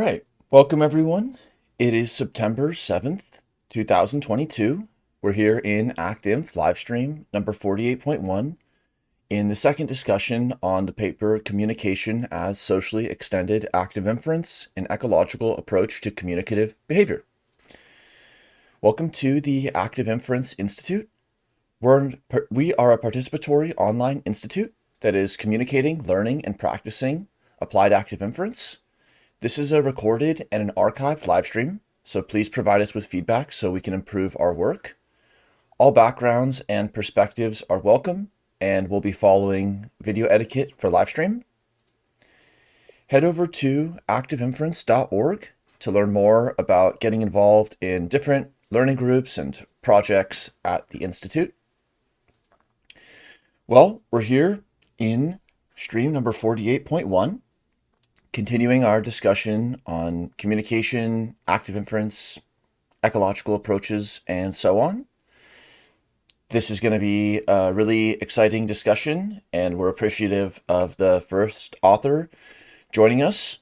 right, welcome everyone. It is September 7th, 2022. We're here in ActInf livestream number 48.1 in the second discussion on the paper Communication as Socially Extended Active Inference, an Ecological Approach to Communicative Behavior. Welcome to the Active Inference Institute. We're, we are a participatory online institute that is communicating, learning, and practicing applied active inference. This is a recorded and an archived live stream, so please provide us with feedback so we can improve our work. All backgrounds and perspectives are welcome, and we'll be following video etiquette for live stream. Head over to activeinference.org to learn more about getting involved in different learning groups and projects at the Institute. Well, we're here in stream number 48.1, continuing our discussion on communication, active inference, ecological approaches, and so on. This is going to be a really exciting discussion, and we're appreciative of the first author joining us.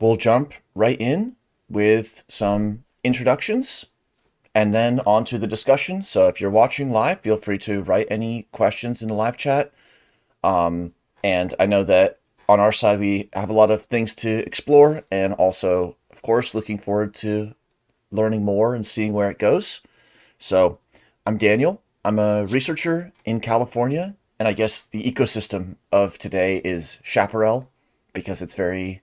We'll jump right in with some introductions and then on to the discussion. So if you're watching live, feel free to write any questions in the live chat. Um, and I know that on our side, we have a lot of things to explore and also, of course, looking forward to learning more and seeing where it goes. So I'm Daniel. I'm a researcher in California. And I guess the ecosystem of today is chaparral because it's very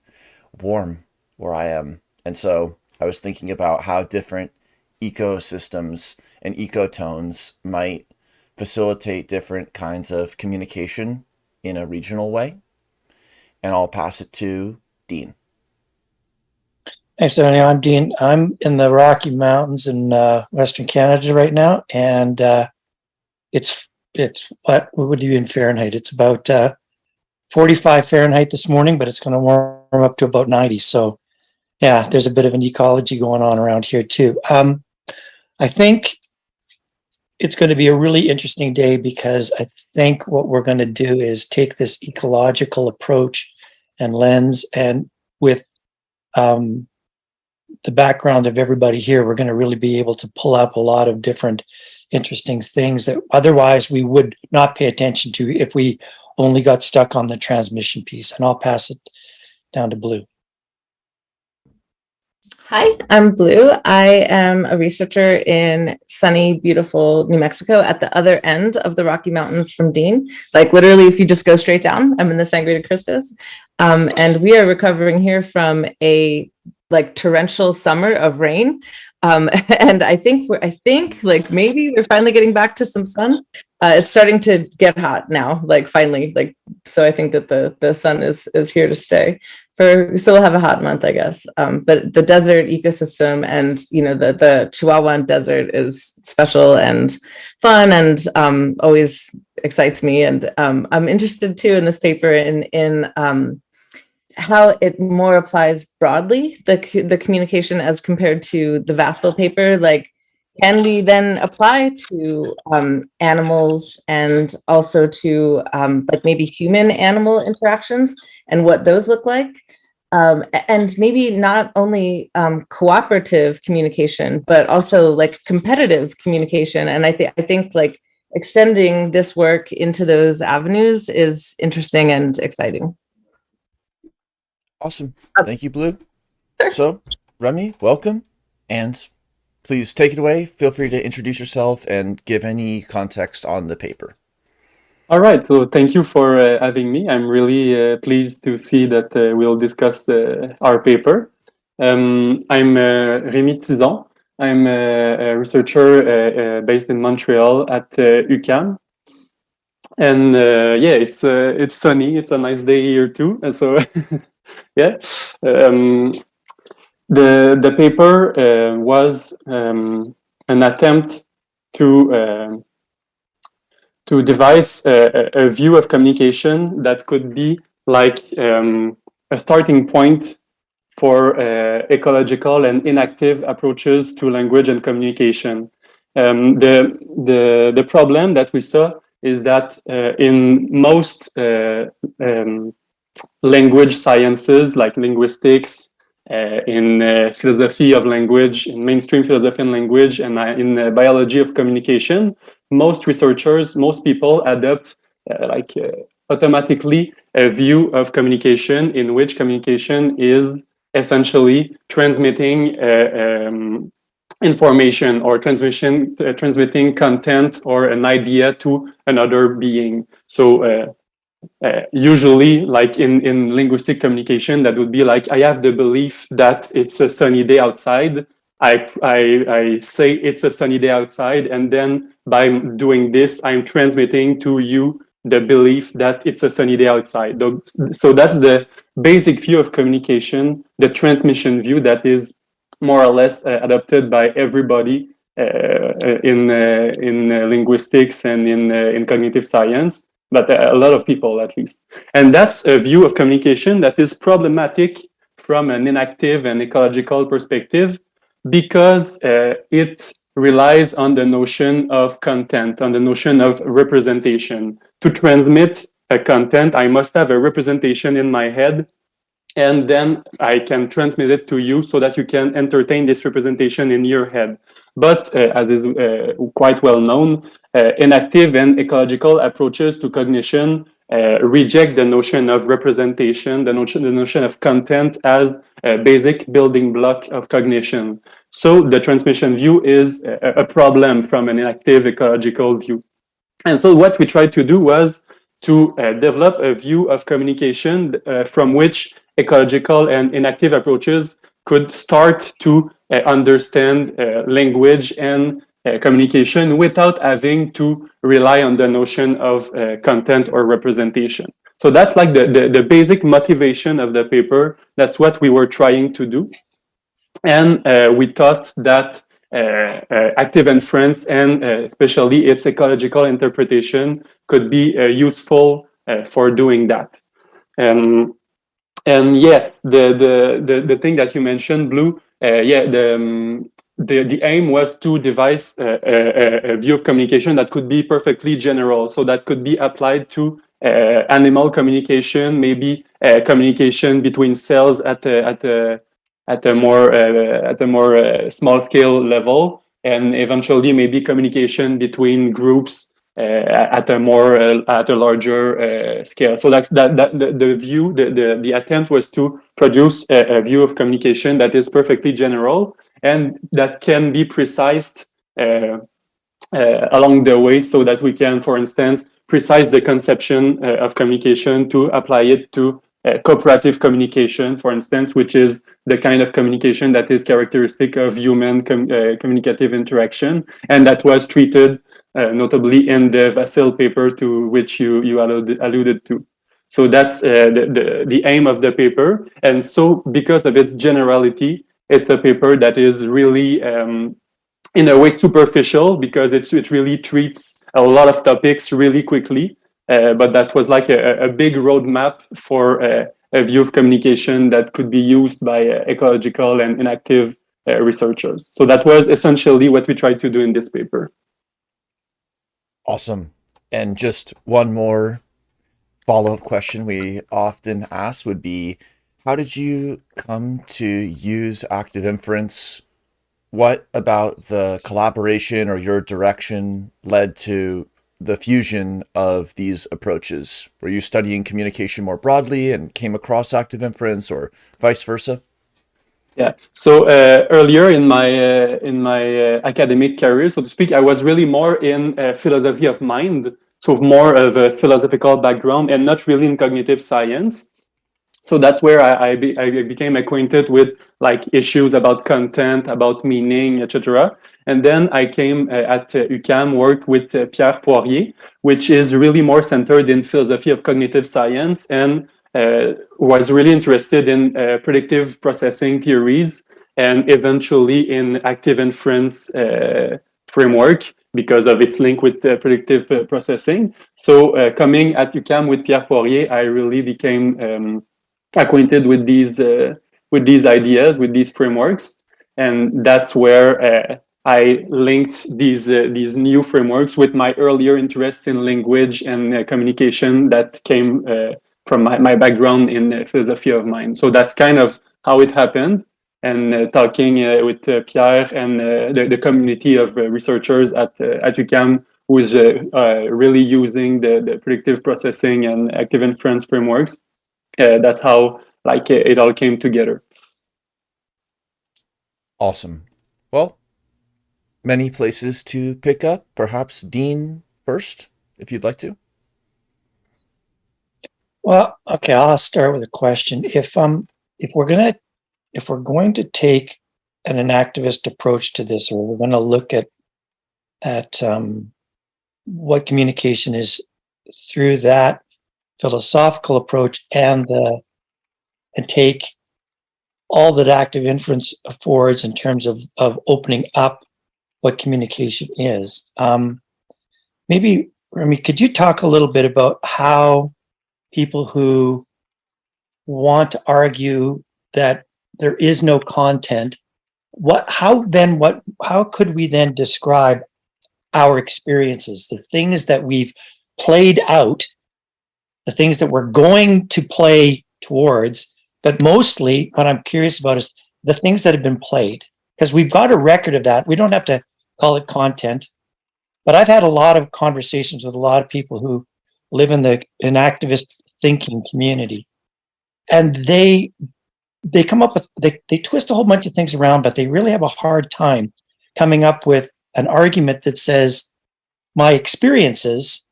warm where I am. And so I was thinking about how different ecosystems and ecotones might facilitate different kinds of communication in a regional way. And I'll pass it to Dean. Thanks, Tony. I'm Dean. I'm in the Rocky Mountains in uh, Western Canada right now, and uh, it's it's what would you in Fahrenheit? It's about uh, 45 Fahrenheit this morning, but it's going to warm up to about 90. So, yeah, there's a bit of an ecology going on around here too. Um, I think it's going to be a really interesting day because I think what we're going to do is take this ecological approach and lens and with um, the background of everybody here, we're going to really be able to pull up a lot of different interesting things that otherwise we would not pay attention to if we only got stuck on the transmission piece. And I'll pass it down to Blue. Hi, I'm Blue. I am a researcher in sunny, beautiful New Mexico at the other end of the Rocky Mountains from Dean. Like literally, if you just go straight down, I'm in the Sangre de Cristos. Um, and we are recovering here from a like torrential summer of rain. Um, and I think we're, I think like maybe we're finally getting back to some sun. Uh, it's starting to get hot now, like finally, like, so I think that the, the sun is, is here to stay for, we still have a hot month, I guess. Um, but the desert ecosystem and, you know, the, the Chihuahuan desert is special and fun and um, always excites me. And um, I'm interested too in this paper in, in um, how it more applies broadly, the, the communication as compared to the Vasil paper, like, can we then apply to um, animals and also to um, like maybe human animal interactions and what those look like? Um, and maybe not only um, cooperative communication, but also like competitive communication. And I, th I think like extending this work into those avenues is interesting and exciting. Awesome. Thank you, Blue. Sure. So, Rémi, welcome. And please take it away. Feel free to introduce yourself and give any context on the paper. All right, so thank you for uh, having me. I'm really uh, pleased to see that uh, we'll discuss uh, our paper. Um, I'm uh, Rémi Tison. I'm a, a researcher uh, based in Montreal at UQAM. And yeah, it's it's sunny. It's a nice day here too. And so yeah, um, the the paper was um, an attempt to to devise a, a, view of communication that could be like um, a starting point for uh, ecological and enactive approaches to language and communication. Um, the, the, the problem that we saw is that uh, in most uh, um, language sciences like linguistics uh, in uh, philosophy of language, in mainstream philosophy and language, and uh, in uh, biology of communication, most researchers, most people adopt uh, like automatically a view of communication in which communication is essentially transmitting um, information or transmission transmitting content or an idea to another being. So uh, usually like in in linguistic communication that would be like i have the belief that it's a sunny day outside. I i, I say it's a sunny day outside and then by doing this i'm transmitting to you the belief that it's a sunny day outside. So that's the basic view of communication the transmission view that is more or less uh, adopted by everybody uh, in uh, in uh, linguistics and in uh, in cognitive science, but uh, a lot of people at least. And that's a view of communication that is problematic from an enactive and ecological perspective because uh, it relies on the notion of content, on the notion of representation. To transmit a content, I must have a representation in my head and then I can transmit it to you so that you can entertain this representation in your head. But uh, as is uh, quite well known, uh, enactive and ecological approaches to cognition reject the notion of representation, the notion, the notion of content as a basic building block of cognition. So the transmission view is a, problem from an enactive ecological view. And so what we tried to do was to uh, develop a view of communication uh, from which ecological and enactive approaches could start to understand uh, language and uh, communication without having to rely on the notion of uh, content or representation. So that's like the, the, the basic motivation of the paper. That's what we were trying to do. And uh, we thought that uh, uh, active inference and uh, especially its ecological interpretation could be uh, useful uh, for doing that. Um, and yeah, the, the the the thing that you mentioned, Blue, uh, yeah, the um, the the aim was to devise a, a, a view of communication that could be perfectly general, so that could be applied to uh, animal communication, maybe uh, communication between cells at a, at a at a more uh, at a more uh, small scale level, and eventually maybe communication between groups at a more uh, at a larger uh, scale. So that's that, that the, the view, the, the the attempt was to produce a, a view of communication that is perfectly general and that can be precised uh, uh, along the way, so that we can, for instance, precise the conception uh, of communication to apply it to uh, cooperative communication, for instance, which is the kind of communication that is characteristic of human com uh, communicative interaction, and that was treated uh, notably in the Vasil paper to which you, you alluded, alluded to. So that's uh, the, the, the aim of the paper. And so because of its generality, it's a paper that is really, um, in a way, superficial because it, it really treats a lot of topics really quickly. Uh, but that was like a, a big roadmap for uh, a view of communication that could be used by uh, ecological and enactive uh, researchers. So that was essentially what we tried to do in this paper. Awesome. And just one more follow-up question we often ask would be, how did you come to use active inference? What about the collaboration or your direction led to the fusion of these approaches? Were you studying communication more broadly and came across active inference or vice versa? Yeah. So uh, earlier in my uh, in my uh, academic career, so to speak, I was really more in uh, philosophy of mind, so more of a philosophical background, and not really in cognitive science. So that's where I I, be, I became acquainted with like issues about content, about meaning, etc. And then I came uh, at uh, UQAM, worked with Pierre Poirier, which is really more centered in philosophy of cognitive science and uh, was really interested in uh, predictive processing theories and eventually in active inference uh, framework because of its link with uh, predictive uh, processing. So uh, coming at UQAM with Pierre Poirier, I really became um, acquainted with these with these ideas, with these frameworks, and that's where I linked these these new frameworks with my earlier interests in language and communication that came from my, my background in philosophy of mind. So that's kind of how it happened and uh, talking uh, with uh, Pierre and uh, the, the community of uh, researchers at, uh, at UQAM who is uh, uh, really using the, the predictive processing and active inference frameworks. Uh, that's how like it all came together. Awesome. Well, many places to pick up. Perhaps Dean first, if you'd like to. Well, okay, I'll start with a question. If um if we're gonna if we're going to take an, enactivist approach to this, or we're going to look at at um, what communication is through that philosophical approach and the and take all that active inference affords in terms of of opening up what communication is. Um, maybe Rémi, could you talk a little bit about how people who want to argue that there is no content what how then what how could we then describe our experiences the things that we've played out the things that we're going to play towards but mostly what i'm curious about is the things that have been played? Because we've got a record of that. We don't have to call it content but i've had a lot of conversations with a lot of people who live in the enactivist thinking community. And they they come up with they, they twist a whole bunch of things around but they really have a hard time coming up with an argument that says my experiences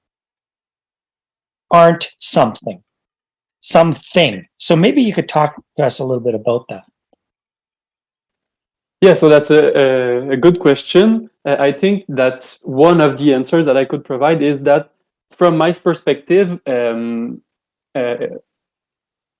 aren't something something. So maybe you could talk to us a little bit about that. Yeah, so that's a, a, good question. Uh, I think that one of the answers that I could provide is that from my perspective, um, uh,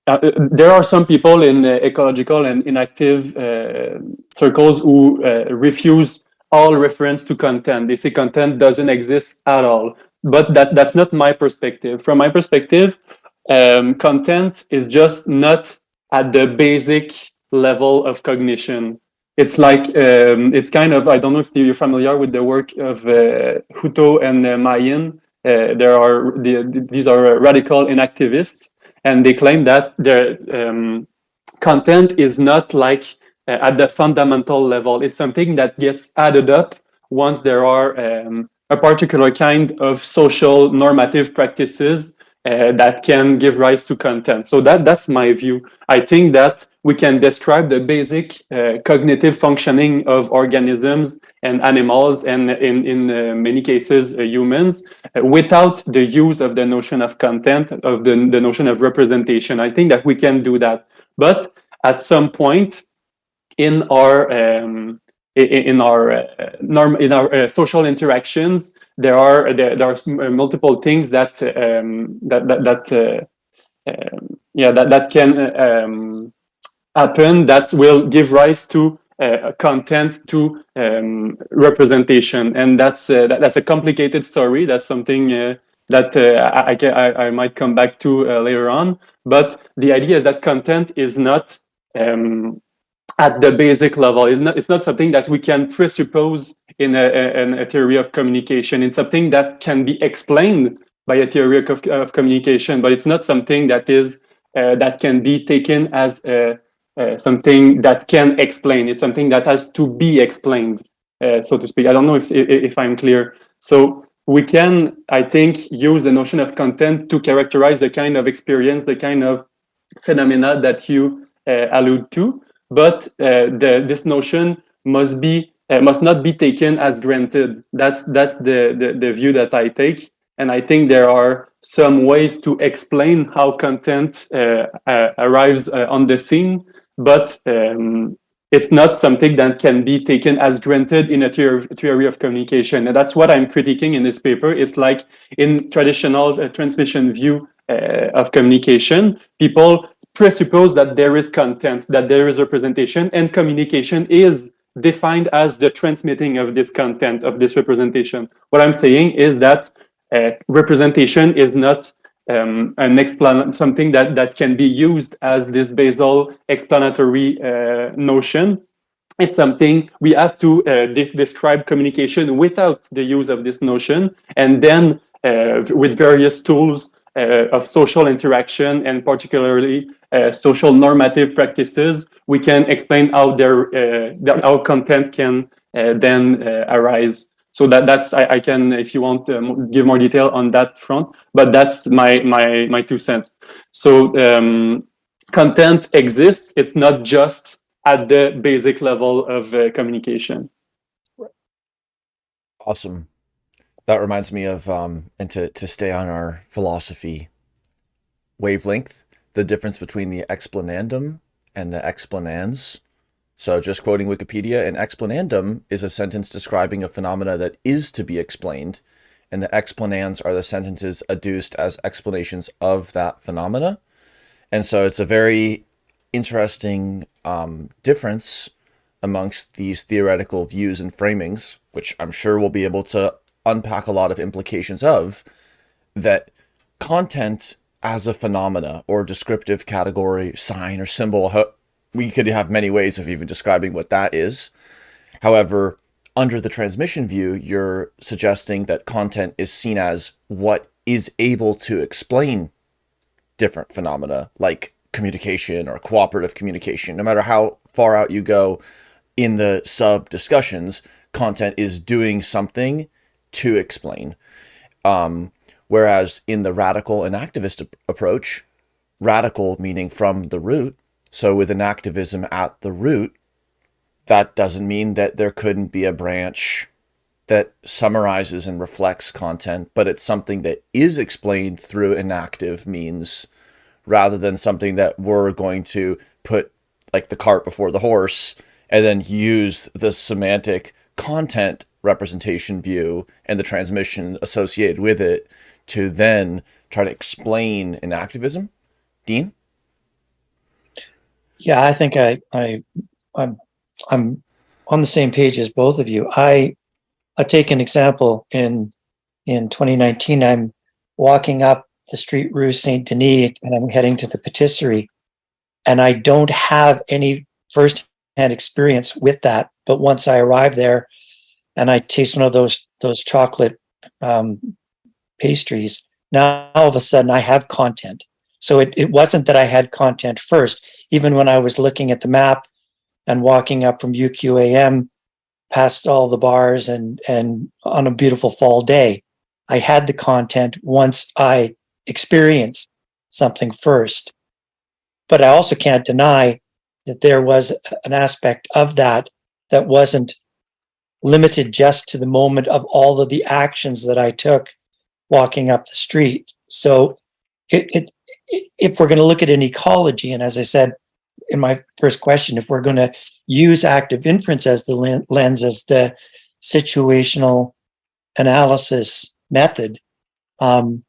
uh, there are some people in uh, ecological and enactive uh, circles who uh, refuse all reference to content. They say content doesn't exist at all. But that, that's not my perspective. From my perspective, um, content is just not at the basic level of cognition. It's like, um, it's kind of, I don't know if you're familiar with the work of uh, Hutto and uh. Uh, there are, the, these are radical enactivists and they claim that their um, content is not like uh, at the fundamental level. It's something that gets added up once there are um, a particular kind of social normative practices uh, that can give rise to content. So that that's my view. I think that we can describe the basic uh, cognitive functioning of organisms and animals and in, in uh, many cases uh, humans uh, without the use of the notion of content, of the, the notion of representation. I think that we can do that. But at some point in our um, in our uh, norm in our uh, social interactions there are there, there are multiple things that um, that that, that um, yeah that that can um, happen that will give rise to uh, content to um, representation and that's uh, that, that's a complicated story that's something that I, I, I might come back to later on but the idea is that content is not um, at the basic level. It's not, it's not something that we can presuppose in a, a, a, theory of communication. It's something that can be explained by a theory of, of communication, but it's not something that is uh, that can be taken as a, uh, something that can explain. It's something that has to be explained, uh, so to speak. I don't know if, if, if I'm clear. So we can, I think, use the notion of content to characterize the kind of experience, the kind of phenomena that you uh, allude to but uh, the, this notion must be uh, must not be taken as granted. That's that's the, the, the view that I take, and I think there are some ways to explain how content uh, uh arrives uh, on the scene, but um, it's not something that can be taken as granted in a theory of communication. And that's what I'm critiquing in this paper. It's like in traditional uh, transmission view of communication, people presuppose that there is content, that there is representation, and communication is defined as the transmitting of this content, of this representation. What I'm saying is that uh, representation is not um, an explan something that, that can be used as this basal explanatory uh, notion. It's something we have to uh, de describe communication without the use of this notion, and then uh, with various tools uh, of social interaction and particularly uh, social normative practices, we can explain how their, uh, their how content can then arise. So that that's I, I can if you want um, give more detail on that front, but that's my my my two cents. So um, content exists. It's not just at the basic level of uh, communication. Awesome. That reminds me of, um, and to, to stay on our philosophy wavelength, the difference between the explanandum and the explanans. So just quoting Wikipedia, an explanandum is a sentence describing a phenomena that is to be explained, and the explanans are the sentences adduced as explanations of that phenomena. And so it's a very interesting um, difference amongst these theoretical views and framings, which I'm sure we'll be able to unpack a lot of implications of, that content as a phenomena or descriptive category, sign or symbol, we could have many ways of even describing what that is. However, under the transmission view, you're suggesting that content is seen as what is able to explain different phenomena like communication or cooperative communication. No matter how far out you go in the sub discussions, content is doing something to explain. Um, whereas in the radical enactivist ap approach, radical meaning from the root, so with enactivism at the root, that doesn't mean that there couldn't be a branch that summarizes and reflects content, but it's something that is explained through enactive means rather than something that we're going to put like the cart before the horse and then use the semantic content representation view and the transmission associated with it to then try to explain enactivism. Dean? Yeah, I think I, I, I'm, I'm on the same page as both of you. I, I take an example in, in 2019, I'm walking up the street Rue Saint Denis and I'm heading to the patisserie and I don't have any first-hand experience with that. But once I arrive there and I taste one of those, those chocolate um, pastries, now all of a sudden I have content. So it, it wasn't that I had content first, even when I was looking at the map and walking up from UQAM past all the bars and, and on a beautiful fall day, I had the content once I experienced something first. But I also can't deny that there was an aspect of that that wasn't limited just to the moment of all of the actions that I took walking up the street. So it, it, if we're going to look at an ecology, and as I said in my first question, if we're going to use active inference as the lens, as the situational analysis method, um,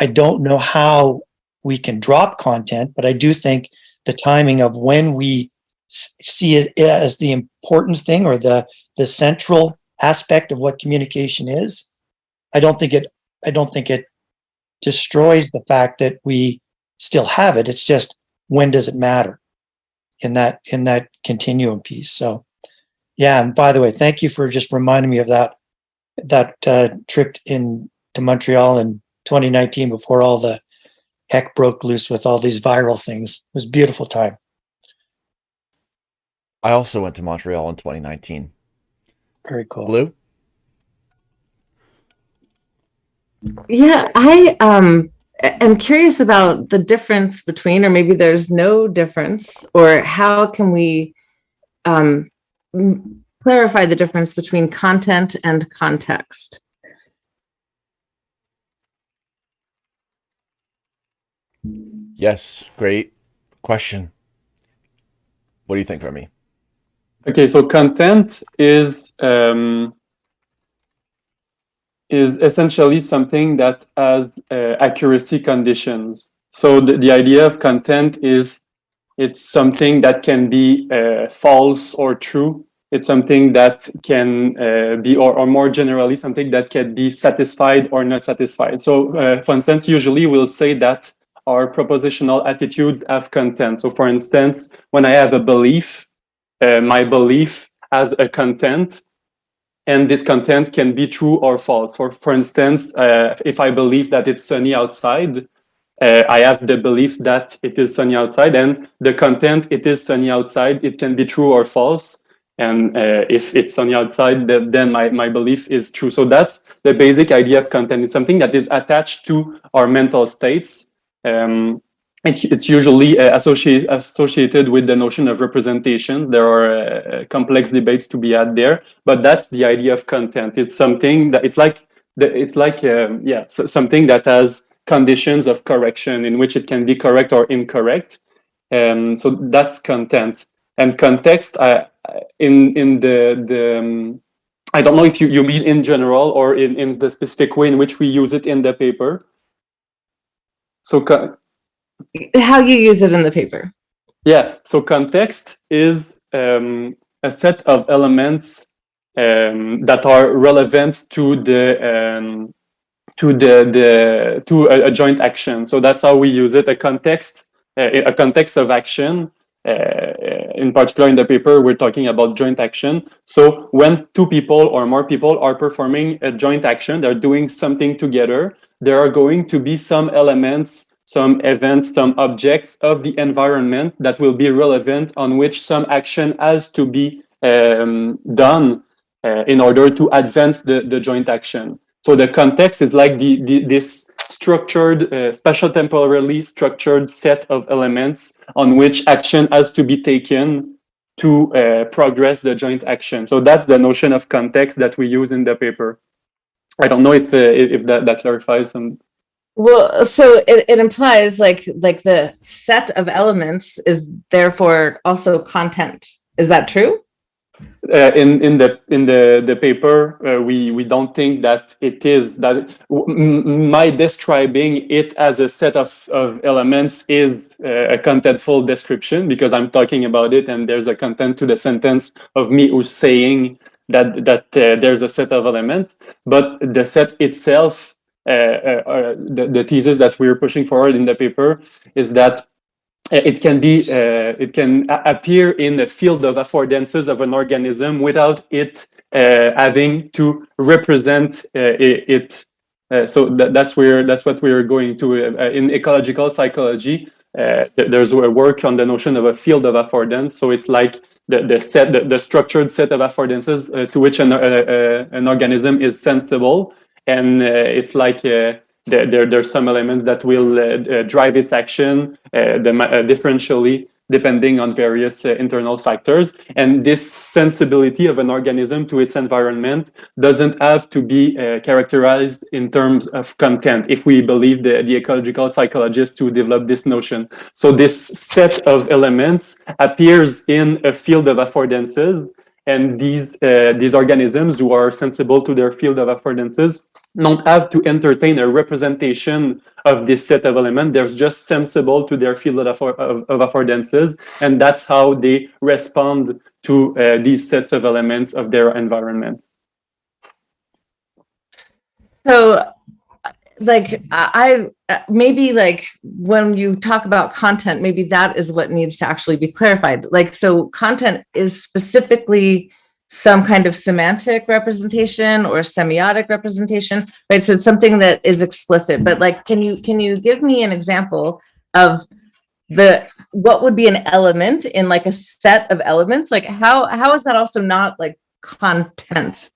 I don't know how we can drop content, but I do think the timing of when we see it as the important thing or the, the central aspect of what communication is, I don't think it, I don't think it destroys the fact that we still have it. It's just, when does it matter in that, in that continuum piece? So yeah, and by the way, thank you for just reminding me of that, that uh, trip in to Montreal in 2019 before all the heck broke loose with all these viral things. It was a beautiful time. I also went to Montreal in 2019. Very cool. Blue? Yeah, I um am curious about the difference between, or maybe there's no difference, or how can we um, clarify the difference between content and context? Yes, great question. What do you think, Rémi? Okay, so content is um, is essentially something that has uh, accuracy conditions. So the, the idea of content is it's something that can be uh, false or true. It's something that can uh, be, or, or more generally, something that can be satisfied or not satisfied. So uh, for instance, usually we'll say that our propositional attitudes have content. So for instance, when I have a belief, uh, my belief has a content and this content can be true or false. For, for instance, uh, if I believe that it's sunny outside, uh, I have the belief that it is sunny outside, and the content it is sunny outside. It can be true or false, and uh, if it's sunny outside, the, then my my belief is true. So that's the basic idea of content. It's something that is attached to our mental states. Um, it, it's usually uh, associate, associated with the notion of representations. There are uh, complex debates to be had there, but that's the idea of content. It's something that it's like it's like um, yeah so something that has conditions of correction in which it can be correct or incorrect. Um, so that's content and context. I, in in the the um, I don't know if you, you mean in general or in, in the specific way in which we use it in the paper. So How you use it in the paper. Yeah, so context is um, a set of elements um, that are relevant to the um, to the the to a, a joint action. So that's how we use it. A context, uh, a context of action. Uh, in particular, in the paper, we're talking about joint action. So when two people or more people are performing a joint action, they're doing something together. There are going to be some elements some events, some objects of the environment that will be relevant on which some action has to be um, done uh, in order to advance the, the joint action. So the context is like the, the this structured, uh, spatial temporally structured set of elements on which action has to be taken to uh, progress the joint action. So that's the notion of context that we use in the paper. I don't know if uh, if that, that clarifies some Well, so it, it implies like like the set of elements is therefore also content. Is that true? uh, in in the in the the paper uh, we we don't think that it is that my describing it as a set of of elements is uh, a contentful description because i'm talking about it and there's a content to the sentence of me who's saying that that uh, there's a set of elements but the set itself the, the thesis that we're pushing forward in the paper is that uh, it can be uh, it can appear in the field of affordances of an organism without it uh, having to represent uh, it. Uh, so that, that's where that's what we're going to uh, uh, in ecological psychology uh, th- there's a work on the notion of a field of affordance. So it's like the, the set the, the structured set of affordances uh, to which an, uh, uh, an organism is sensible and uh, it's like uh, there, there there's some elements that will uh, uh, drive its action uh, the, differentially depending on various internal factors. And this sensibility of an organism to its environment doesn't have to be characterized in terms of content if we believe the, the ecological psychologists who developed this notion. So this set of elements appears in a field of affordances and these uh, these organisms who are sensible to their field of affordances don't have to entertain a representation of this set of elements. They're just sensible to their field of, of, of affordances, and that's how they respond to uh, these sets of elements of their environment. So, like I uh, maybe like when you talk about content, maybe that is what needs to actually be clarified. Like, so content is specifically some kind of semantic representation or semiotic representation, right? So it's something that is explicit. But like, can you can you give me an example of the what would be an element in like a set of elements? Like, how how is that also not like content?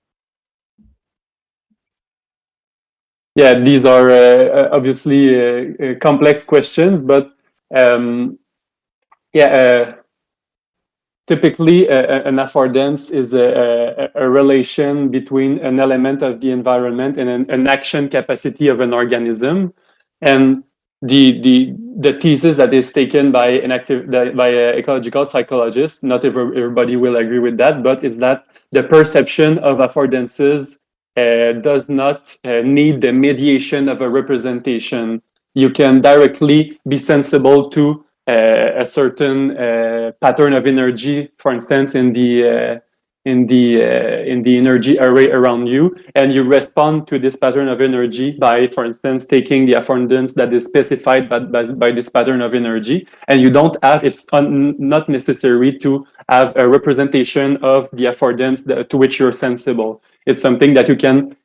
Yeah, these are uh, obviously uh, uh, complex questions, but um, yeah, uh, typically uh, uh, an affordance is a, a, a relation between an element of the environment and an, an action capacity of an organism, and the the the thesis that is taken by an active by an ecological psychologist. Not everybody will agree with that, but is that the perception of affordances uh, does not uh, need the mediation of a representation. You can directly be sensible to uh, a certain uh, pattern of energy, for instance, in the uh, in the uh, in the energy array around you, and you respond to this pattern of energy by, for instance, taking the affordance that is specified by, by, by this pattern of energy, and you don't have it's not necessary to have a representation of the affordance to which you're sensible it's something that you can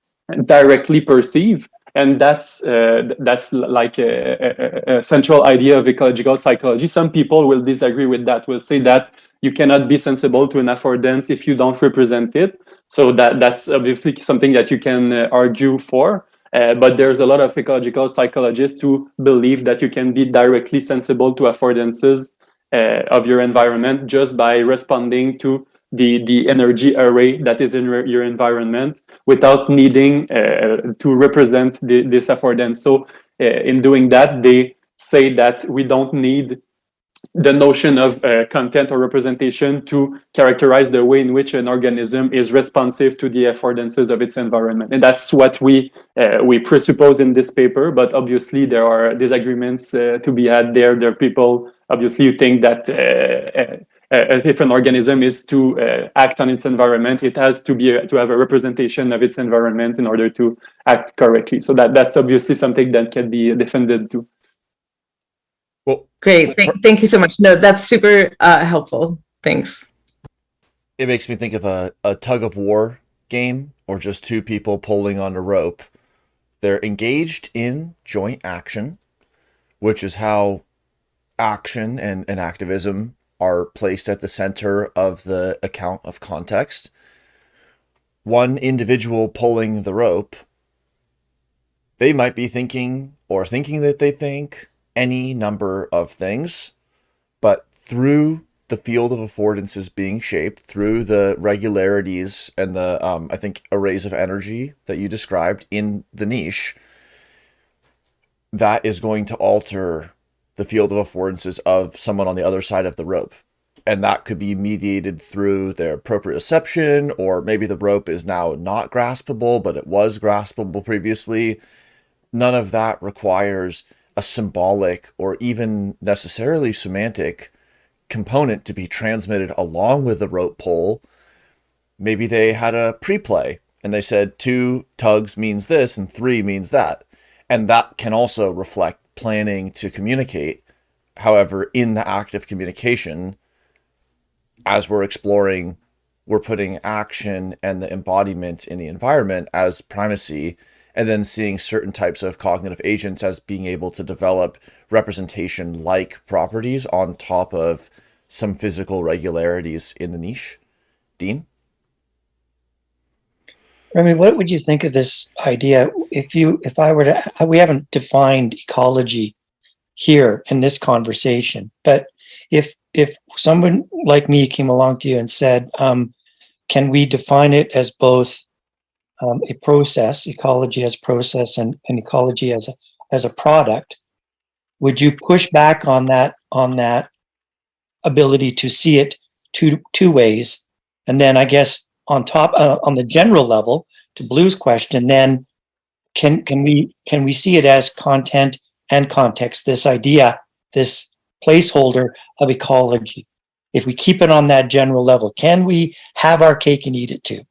directly perceive and that's uh, that's like a, a- a, central idea of ecological psychology. Some people will disagree with that. Will say that you cannot be sensible to an affordance if you don't represent it. So that that's obviously something that you can uh, argue for. Uh, but there's a lot of ecological psychologists who believe that you can be directly sensible to affordances uh, of your environment just by responding to the the energy array that is in your environment without needing uh, to represent the, this affordance. So uh, in doing that, they say that we don't need the notion of uh, content or representation to characterize the way in which an organism is responsive to the affordances of its environment. And that's what we uh, we presuppose in this paper, but obviously there are disagreements uh, to be had there. There are people obviously who think that uh, if an organism is to uh, act on its environment, it has to be a, to have a representation of its environment in order to act correctly. So that that's obviously something that can be defended too. Well, Great. Thank, thank you so much. No, that's super uh, helpful. Thanks. it makes me think of a, a tug of war game or just two people pulling on a rope. They're engaged in joint action, which is how action and, and activism are placed at the center of the account of context. One individual pulling the rope, they might be thinking or thinking that they think any number of things, but through the field of affordances being shaped through the regularities and the um, I think arrays of energy that you described in the niche, that is going to alter the field of affordances of someone on the other side of the rope. And that could be mediated through their proprioception, or maybe the rope is now not graspable, but it was graspable previously. None of that requires a symbolic or even necessarily semantic component to be transmitted along with the rope pull. Maybe they had a pre-play and they said two tugs means this and three means that. And that can also reflect planning to communicate. However, in the act of communication, as we're exploring, we're putting action and the embodiment in the environment as primacy, and then seeing certain types of cognitive agents as being able to develop representation like properties on top of some physical regularities in the niche. Dean? Mean, what would you think of this idea if you, if I were to, we haven't defined ecology here in this conversation, but if, if someone like me came along to you and said, um, can we define it as both um, a process, ecology as process and, and ecology as a, as a product? Would you push back on that, on that ability to see it two, two ways? And then I guess on top uh, on the general level to blue's question then can can we can we see it as content and context this idea this placeholder of ecology if we keep it on that general level can we have our cake and eat it too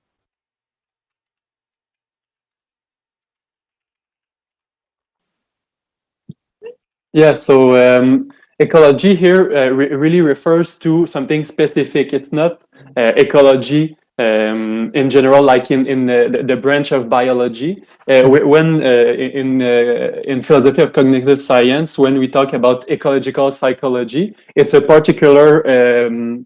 Yeah, so um, ecology here uh, re really refers to something specific. It's not uh, ecology um, in general, like in in the, the branch of biology. Uh, when uh, in uh, in philosophy of cognitive science, when we talk about ecological psychology, it's a particular um,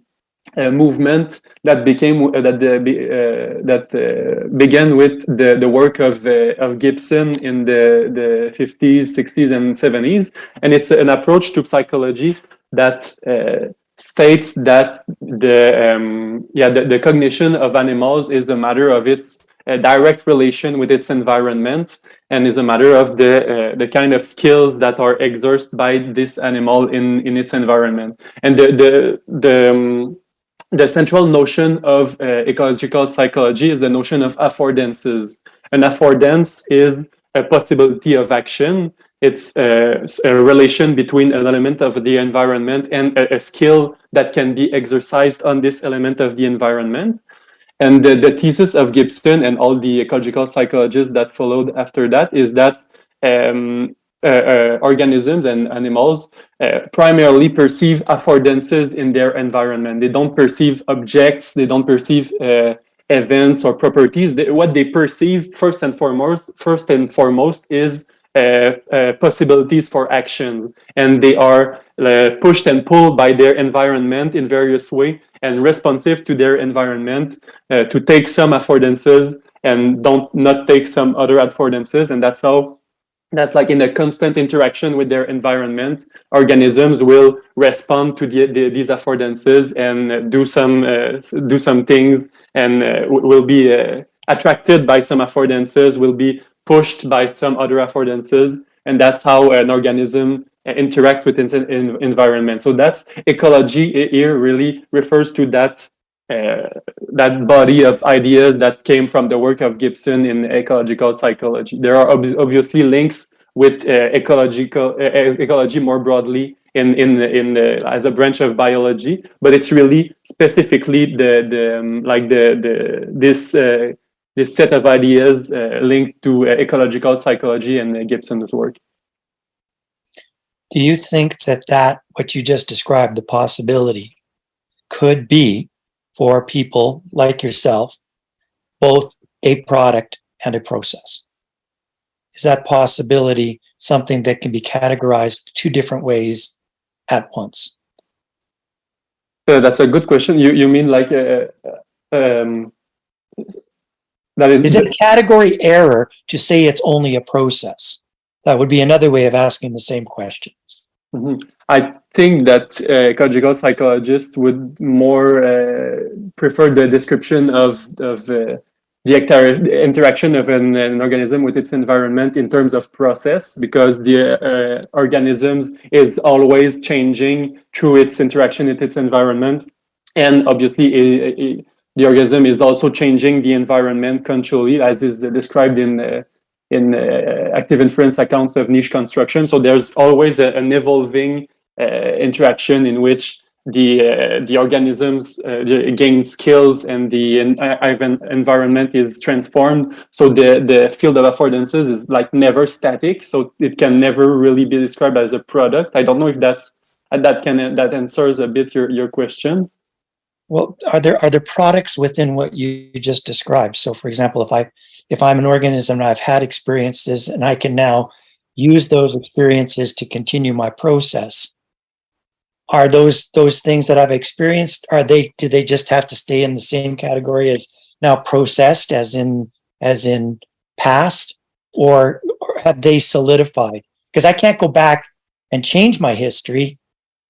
movement that became uh, that the, uh, that uh, began with the the work of of Gibson in the the 50s, 60s, and 70s, and it's an approach to psychology that states that the um, yeah the, the cognition of animals is a matter of its direct relation with its environment and is a matter of the the kind of skills that are exerted by this animal in in its environment and the the the um, the central notion of uh, ecological psychology is the notion of affordances. An affordance is a possibility of action. It's a, a relation between an element of the environment and a, a, skill that can be exercised on this element of the environment. And the, the thesis of Gibson and all the ecological psychologists that followed after that is that um, uh, uh, organisms and animals uh, primarily perceive affordances in their environment. They don't perceive objects, they don't perceive events or properties, they, what they perceive first and foremost, first and foremost is uh, uh, possibilities for action, and they are uh, pushed and pulled by their environment in various way and responsive to their environment uh, to take some affordances and don't not take some other affordances, and that's how that's like in a constant interaction with their environment, organisms will respond to the, the, these affordances and do some uh, do some things and uh, will be uh, attracted by some affordances, will be pushed by some other affordances, and that's how an organism uh, interacts with its environment. So that's ecology here really refers to that uh, that body of ideas that came from the work of Gibson in ecological psychology. There are ob obviously links with uh, ecological uh, ecology more broadly in in in the, as a branch of biology, but it's really specifically the the um, like the the this uh, this set of ideas uh, linked to uh, ecological psychology and uh, Gibson's work. Do you think that that, what you just described, the possibility could be for people like yourself, both a product and a process? Is that possibility something that can be categorized two different ways at once? Uh, that's a good question. You you mean like uh, um, that is, Is it a category error to say it's only a process? That would be another way of asking the same question. Mhm. I think that uh, ecological psychologists would more uh, prefer the description of of uh, the interaction of an, an organism with its environment in terms of process, because the uh, organisms is always changing through its interaction with its environment, and obviously the organism is also changing the environment controlly, as is described in. Uh, in uh, active inference accounts of niche construction. So there's always a, an evolving uh, interaction in which the the organisms gain skills and the en- en- environment is transformed. So the the field of affordances is like never static. So it can never really be described as a product. I don't know if that's that can that answers a bit your your question. Well, are there, are there products within what you just described? So for example, if I, if I'm an organism and I've had experiences and I can now use those experiences to continue my process, are those, those things that I've experienced, are they, do they just have to stay in the same category as now processed as in, as in past? Or, or have they solidified? Because I can't go back and change my history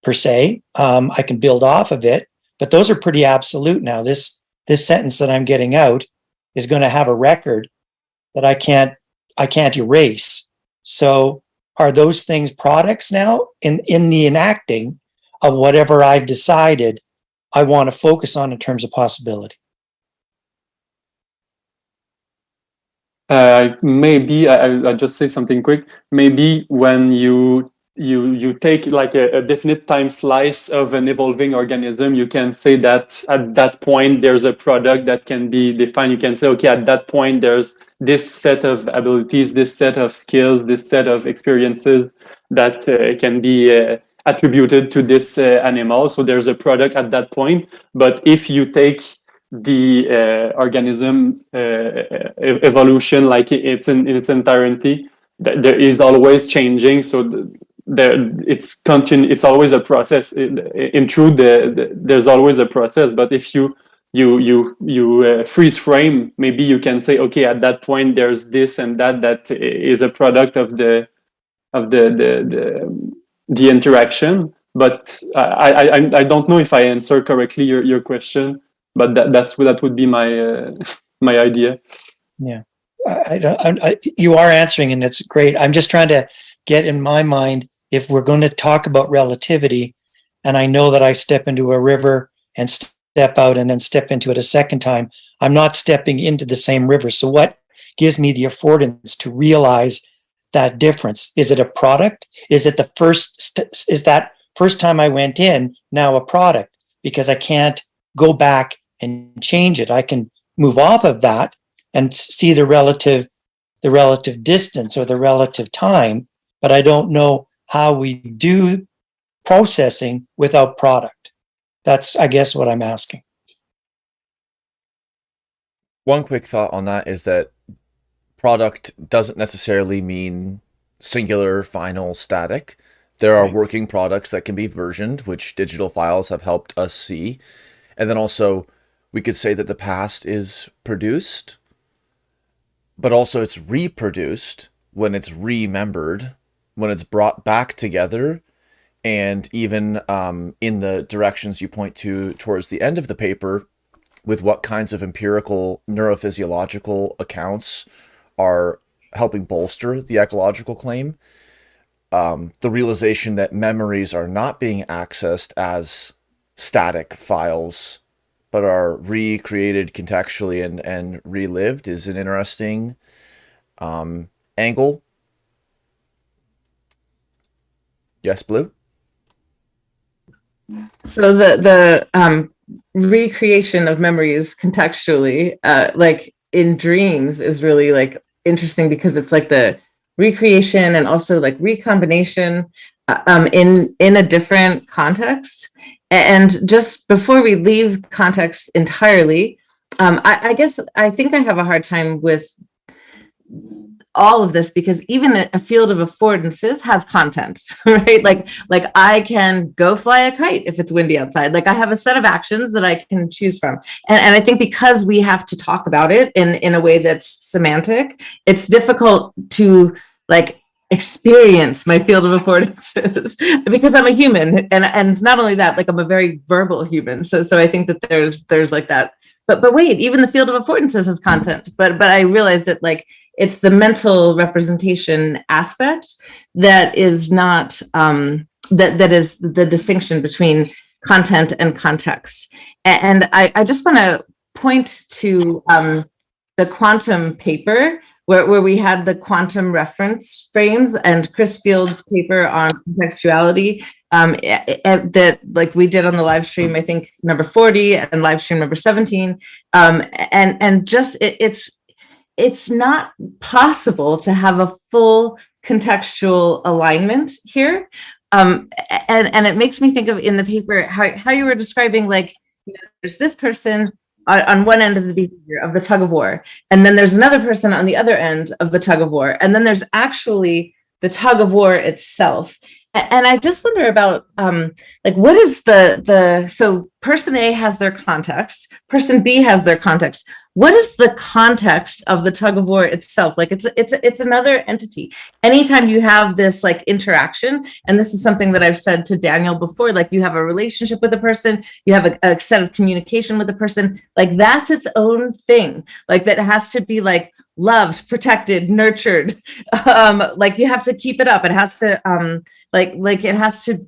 per se. Um, I can build off of it, but those are pretty absolute now. This, this sentence that I'm getting out is going to have a record that I can't, I can't erase. So are those things products now in, in the enacting of whatever I've decided I want to focus on in terms of possibility? Uh, maybe I, I- just say something quick. Maybe when you you you take like a, a definite time slice of an evolving organism, you can say that at that point there's a product that can be defined. You can say, okay, at that point there's this set of abilities, this set of skills, this set of experiences that uh, can be uh, attributed to this uh, animal. So there's a product at that point. But if you take the uh, organism's uh, e- evolution like it's in, in its entirety th- there is always changing so th- there it's continu- it's always a process in, in truth the, the, there's always a process but if you you you you uh, freeze frame maybe you can say okay at that point there's this and that that is a product of the of the the the, the interaction but I, I I don't know if I answer correctly your, your question but that that's that would be my uh, my idea. I, I don't, I, I- you are answering and it's great. I'm just trying to get in my mind, if we're going to talk about relativity, and I know that I step into a river and step out and then step into it a second time, I'm not stepping into the same river. So what gives me the affordance to realize that difference? Is it a product? Is it the first, st- is that first time I went in now a product? Because I can't go back and change it. I can move off of that and see the relative the relative distance or the relative time but i don't know how we do processing without product that's i guess what i'm asking one quick thought on that is that product doesn't necessarily mean singular, final, static. There are working products that can be versioned, which digital files have helped us see. And then also, we could say that the past is produced, but also it's reproduced when it's remembered, when it's brought back together, and even um, in the directions you point to towards the end of the paper, with what kinds of empirical neurophysiological accounts are helping bolster the ecological claim. Um, the realization that memories are not being accessed as static files, but are recreated contextually and, and relived is an interesting um, angle. Yes, Blue? So the the um, recreation of memories contextually, uh, like in dreams, is really like interesting because it's like the recreation and also like recombination uh, um, in in a different context. And just before we leave context entirely, um, I, I guess I think I have a hard time with all of this because even a field of affordances has content, right? Like like I can go fly a kite if it's windy outside. Like I have a set of actions that I can choose from. And, and I think because we have to talk about it in, in a way that's semantic, it's difficult to like experience my field of affordances because I'm a human. And and not only that, like I'm a very verbal human. So so I think that there's there's like that. But but wait, even the field of affordances has content. But but I realized that like it's the mental representation aspect that is not um, that that is the distinction between content and context. And I, I just want to point to um, the quantum paper where, where we had the quantum reference frames and Chris Fields' paper on contextuality um, that like we did on the live stream, I think number 40 and live stream number 17. Um, and, and just it, it's it's not possible to have a full contextual alignment here. Um, and, and it makes me think of in the paper how, how you were describing like you know, there's this person on, on one end of the behavior of the tug of war, and then there's another person on the other end of the tug of war, and then there's actually the tug of war itself. And I just wonder about um, like what is the the so person A has their context, person B has their context what is the context of the tug of war itself? Like it's it's it's another entity. Anytime you have this like interaction and this is something that i've said to daniel before like you have a relationship with a person you have a, a set of communication with a person like that's its own thing. Like that has to be like loved protected nurtured. Um like you have to keep it up. It has to um like like it has to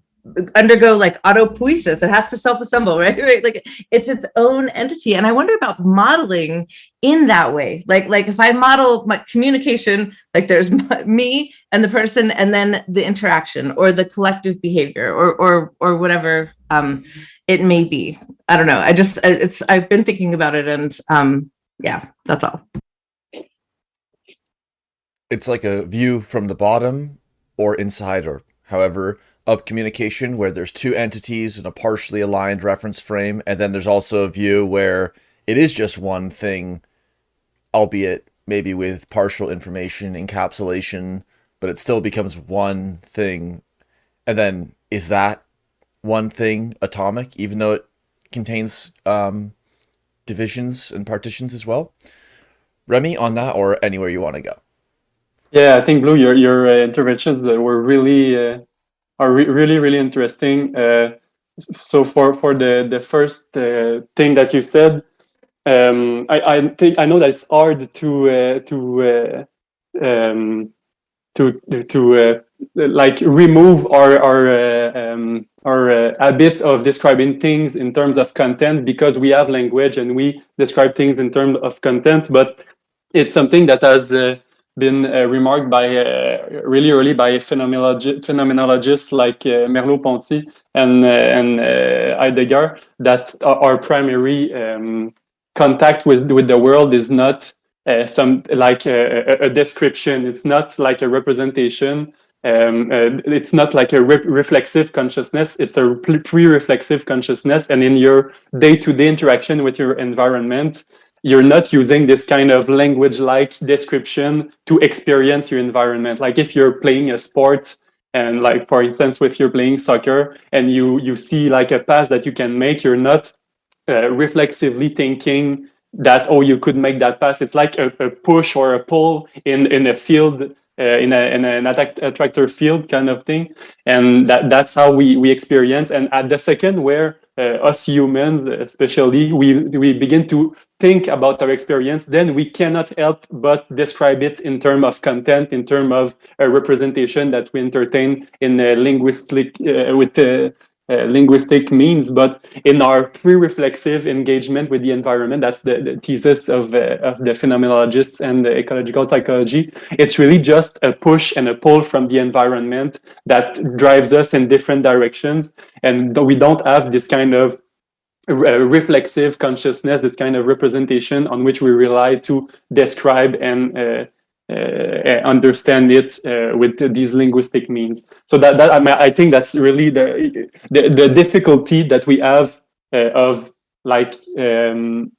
undergo like autopoiesis. It has to self-assemble right? Right? Like it's its own entity. And i wonder about modeling in that way. Like like if i model my communication like there's me and the person and then the interaction or the collective behavior or or or whatever um it may be. I don't know. I just it's i've been thinking about it and um yeah that's all. It's like a view from the bottom or inside or however of communication where there's two entities in a partially aligned reference frame and then there's also a view where it is just one thing albeit maybe with partial information encapsulation but it still becomes one thing. And then is that one thing atomic even though it contains um, divisions and partitions as well? Rémi on that or anywhere you want to go? Yeah, I think Blue, your your uh, interventions uh, were really uh, are re really really interesting. Uh, so for for the the first uh, thing that you said, um, I I think I know that it's hard to uh, to uh, um, to to uh, like remove our our uh, um, our habit of describing things in terms of content because we have language and we describe things in terms of content, but it's something that has been uh, remarked by uh, really early by phenomenologi- phenomenologists like uh, Merleau-Ponty and and Heidegger that our, primary um, contact with with the world is not uh, some like a, a- description. It's not like a representation. Um, uh, it's not like a re- reflexive consciousness. It's a pre- pre-reflexive consciousness, and in your day-to-day interaction with your environment, you're not using this kind of language like description to experience your environment. Like if you're playing a sport and like, for instance, if you're playing soccer and you, you see like a pass that you can make, you're not uh, reflexively thinking that, oh, you could make that pass. It's like a, a push or a pull in, in a field uh, in, a, in an attack, attractor field kind of thing. And that, that's how we, we experience. And at the second where uh, us humans, especially, we, we begin to think about our experience, then we cannot help but describe it in terms of content, in terms of a representation that we entertain in linguistic, uh, with uh, uh, linguistic means, but in our pre-reflexive engagement with the environment, that's the, the thesis of, uh, of the phenomenologists and the ecological psychology. It's really just a push and a pull from the environment that drives us in different directions. And we don't have this kind of reflexive consciousness, this kind of representation on which we rely to describe and uh, uh, uh, understand it uh, with these linguistic means. So that, that I, mean, I think that's really the, the, the difficulty that we have of like um,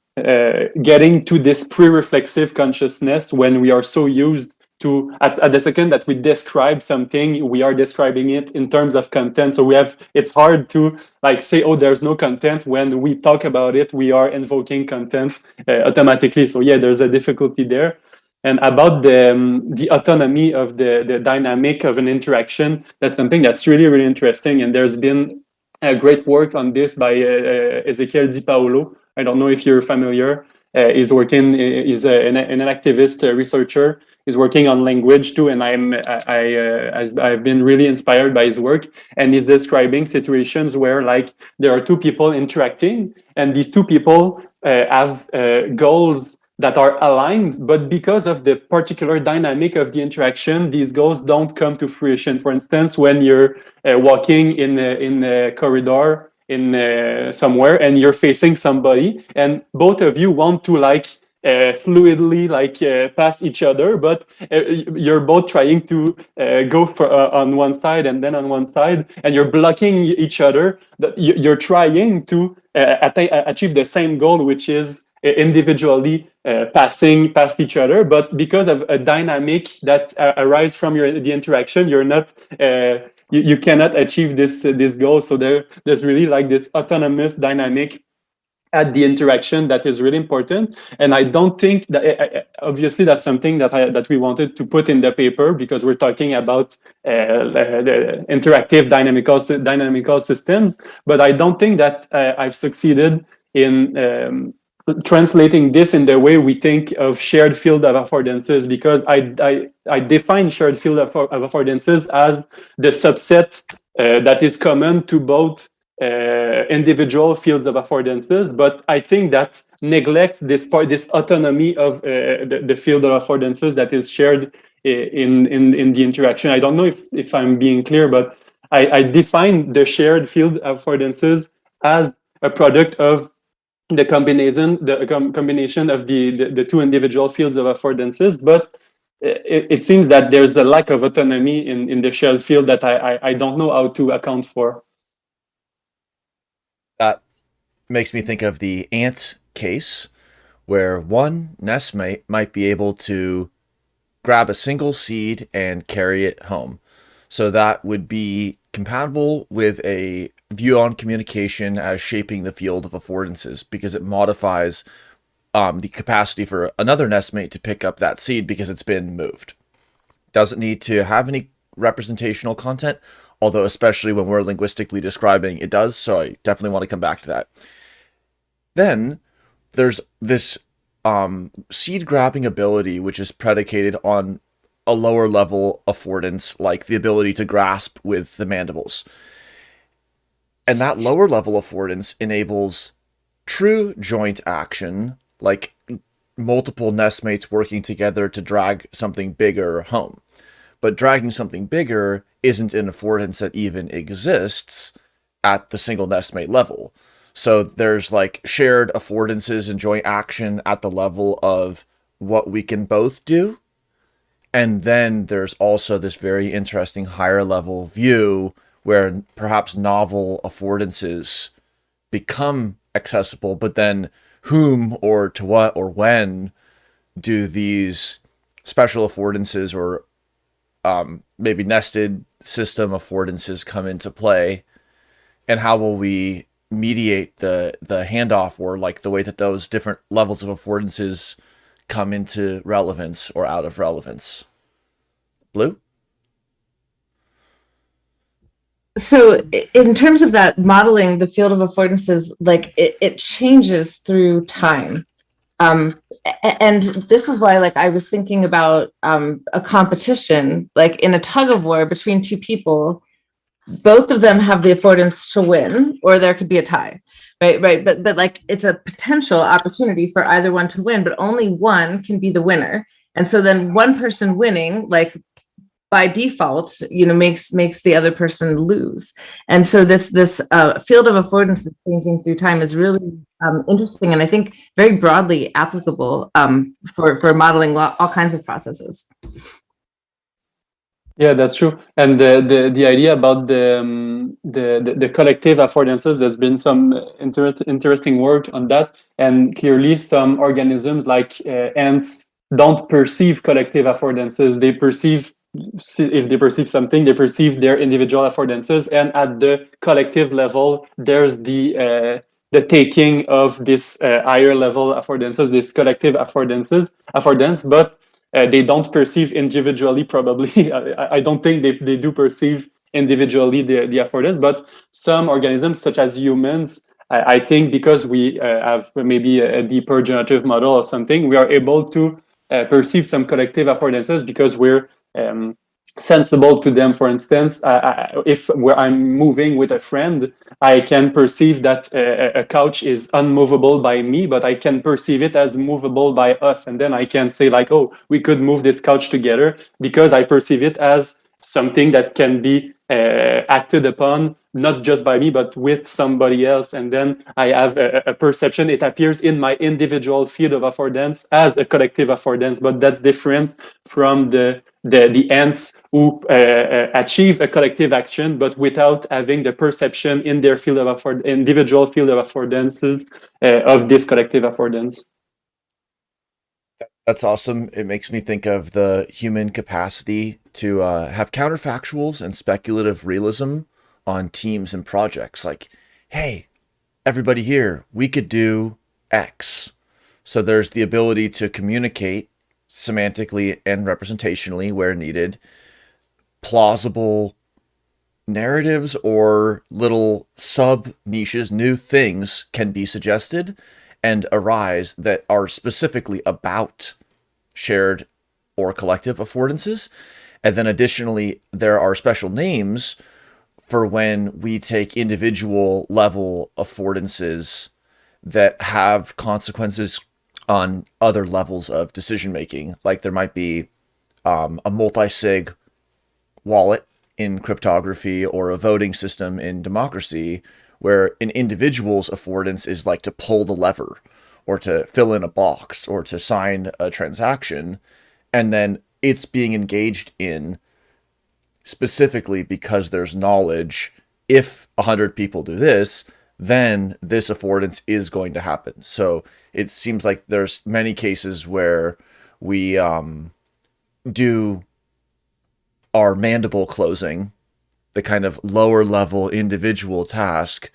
getting to this pre-reflexive consciousness when we are so used to at, at, the second that we describe something we are describing it in terms of content so we have it's hard to like say oh there's no content when we talk about it we are invoking content uh, automatically so yeah there's a difficulty there and about the, um, the autonomy of the, the dynamic of an interaction, that's something that's really, really interesting. And there's been a great work on this by uh, uh Ezequiel Di Paolo. I don't know if you're familiar. Uh, he's working, he's a, an, an enactivist researcher. He's working on language too, and I'm I uh, I've been really inspired by his work. And he's describing situations where like there are two people interacting, and these two people uh, have uh, goals that are aligned, but because of the particular dynamic of the interaction, these goals don't come to fruition. For instance, when you're uh, walking in a, in a corridor in uh, somewhere and you're facing somebody and both of you want to like fluidly like uh, pass each other, but uh, you're both trying to uh, go for, uh, on one side and then on one side, and you're blocking each other. That you're trying to uh, achieve the same goal, which is individually uh, passing past each other, but because of a dynamic that uh, arises from your the interaction, you're not uh, you, you cannot achieve this this goal. So there there's really like this autonomous dynamic at the interaction that is really important. And I don't think that obviously that's something that I, that we wanted to put in the paper because we're talking about uh, the interactive dynamical dynamical systems. But I don't think that uh, I've succeeded in um, translating this in the way we think of shared field of affordances because I, I, I define shared field of affordances as the subset uh, that is common to both uh, individual fields of affordances, but I think that neglects this part, this autonomy of uh, the, the field of affordances that is shared in, in, in the interaction. I don't know if, if I'm being clear, but I, I define the shared field affordances as a product of the combination the com combination of the, the, the two individual fields of affordances but it, it, seems that there's a lack of autonomy in in the shared field that I, I, I don't know how to account for that makes me think of the ant case where one nestmate might be able to grab a single seed and carry it home so that would be compatible with a view on communication as shaping the field of affordances because it modifies um, the capacity for another nestmate to pick up that seed because it's been moved. Doesn't need to have any representational content, although especially when we're linguistically describing, it does, so I definitely want to come back to that. Then there's this um, seed grabbing ability, which is predicated on a lower level affordance, like the ability to grasp with the mandibles. And that lower level affordance enables true joint action, like multiple nestmates working together to drag something bigger home. But dragging something bigger isn't an affordance that even exists at the single nestmate level. So there's like shared affordances and joint action at the level of what we can both do. And then there's also this very interesting higher level view where perhaps novel affordances become accessible, but then whom or to what or when do these special affordances or um, maybe nested system affordances come into play? And how will we mediate the the handoff or like the way that those different levels of affordances come into relevance or out of relevance? Blue? So in terms of that modeling the field of affordances like it, it changes through time um and this is why like i was thinking about um a competition like in a tug of war between two people both of them have the affordance to win or there could be a tie right right? But but like it's a potential opportunity for either one to win but only one can be the winner. And so then one person winning like by default you know makes makes the other person lose and so this this uh, field of affordance changing through time is really um, interesting and i think very broadly applicable um, for for modeling all kinds of processes Yeah, that's true. And the the, the idea about the, um, the the the collective affordances, there's been some inter- interesting work on that, and clearly some organisms like uh, ants don't perceive collective affordances. They perceive if they perceive something, they perceive their individual affordances, and at the collective level, there's the uh, the taking of this uh, higher level affordances, this collective affordances, affordance, but uh, they don't perceive individually probably. I, I don't think they, they do perceive individually the, the affordance but some organisms such as humans i, I think because we uh, have maybe a, a deeper generative model or something we are able to uh, perceive some collective affordances because we're um, sensible to them. For instance I, I, if where i'm moving with a friend i can perceive that uh, a couch is unmovable by me but i can perceive it as movable by us. And then i can say like oh we could move this couch together because i perceive it as something that can be uh, acted upon not just by me but with somebody else. And then i have a, a perception. It appears in my individual field of affordance as a collective affordance but that's different from the the, the ants who uh, uh, achieve a collective action but without having the perception in their field of afford individual field of affordances uh, of this collective affordance That's awesome. It makes me think of the human capacity to uh, have counterfactuals and speculative realism on teams and projects. Like, hey, everybody here, we could do X. So there's the ability to communicate semantically and representationally where needed, plausible narratives or little sub niches, new things can be suggested and arise that are specifically about shared or collective affordances. And then additionally, there are special names for when we take individual level affordances that have consequences on other levels of decision making. Like there might be um, a multi sig wallet in cryptography or a voting system in democracy where an individual's affordance is like to pull the lever or to fill in a box or to sign a transaction and then it's being engaged in specifically because there's knowledge if 100 people do this then this affordance is going to happen. So it seems like there's many cases where we um, do our mandible closing the kind of lower level individual task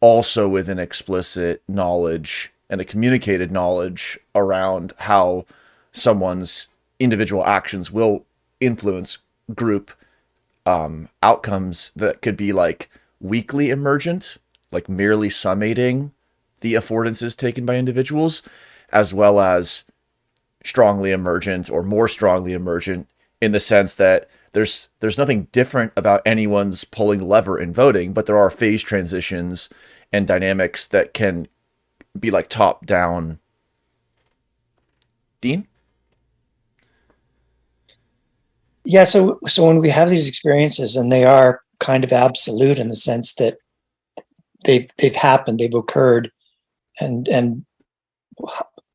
also with an explicit knowledge and a communicated knowledge around how someone's individual actions will influence group um, outcomes that could be like weakly emergent, like merely summating the affordances taken by individuals, as well as strongly emergent or more strongly emergent in the sense that there's there's nothing different about anyone's pulling lever in voting, but there are phase transitions and dynamics that can be like top down. Dean? Yeah, so so when we have these experiences and they are kind of absolute in the sense that they've they've happened, they've occurred, and and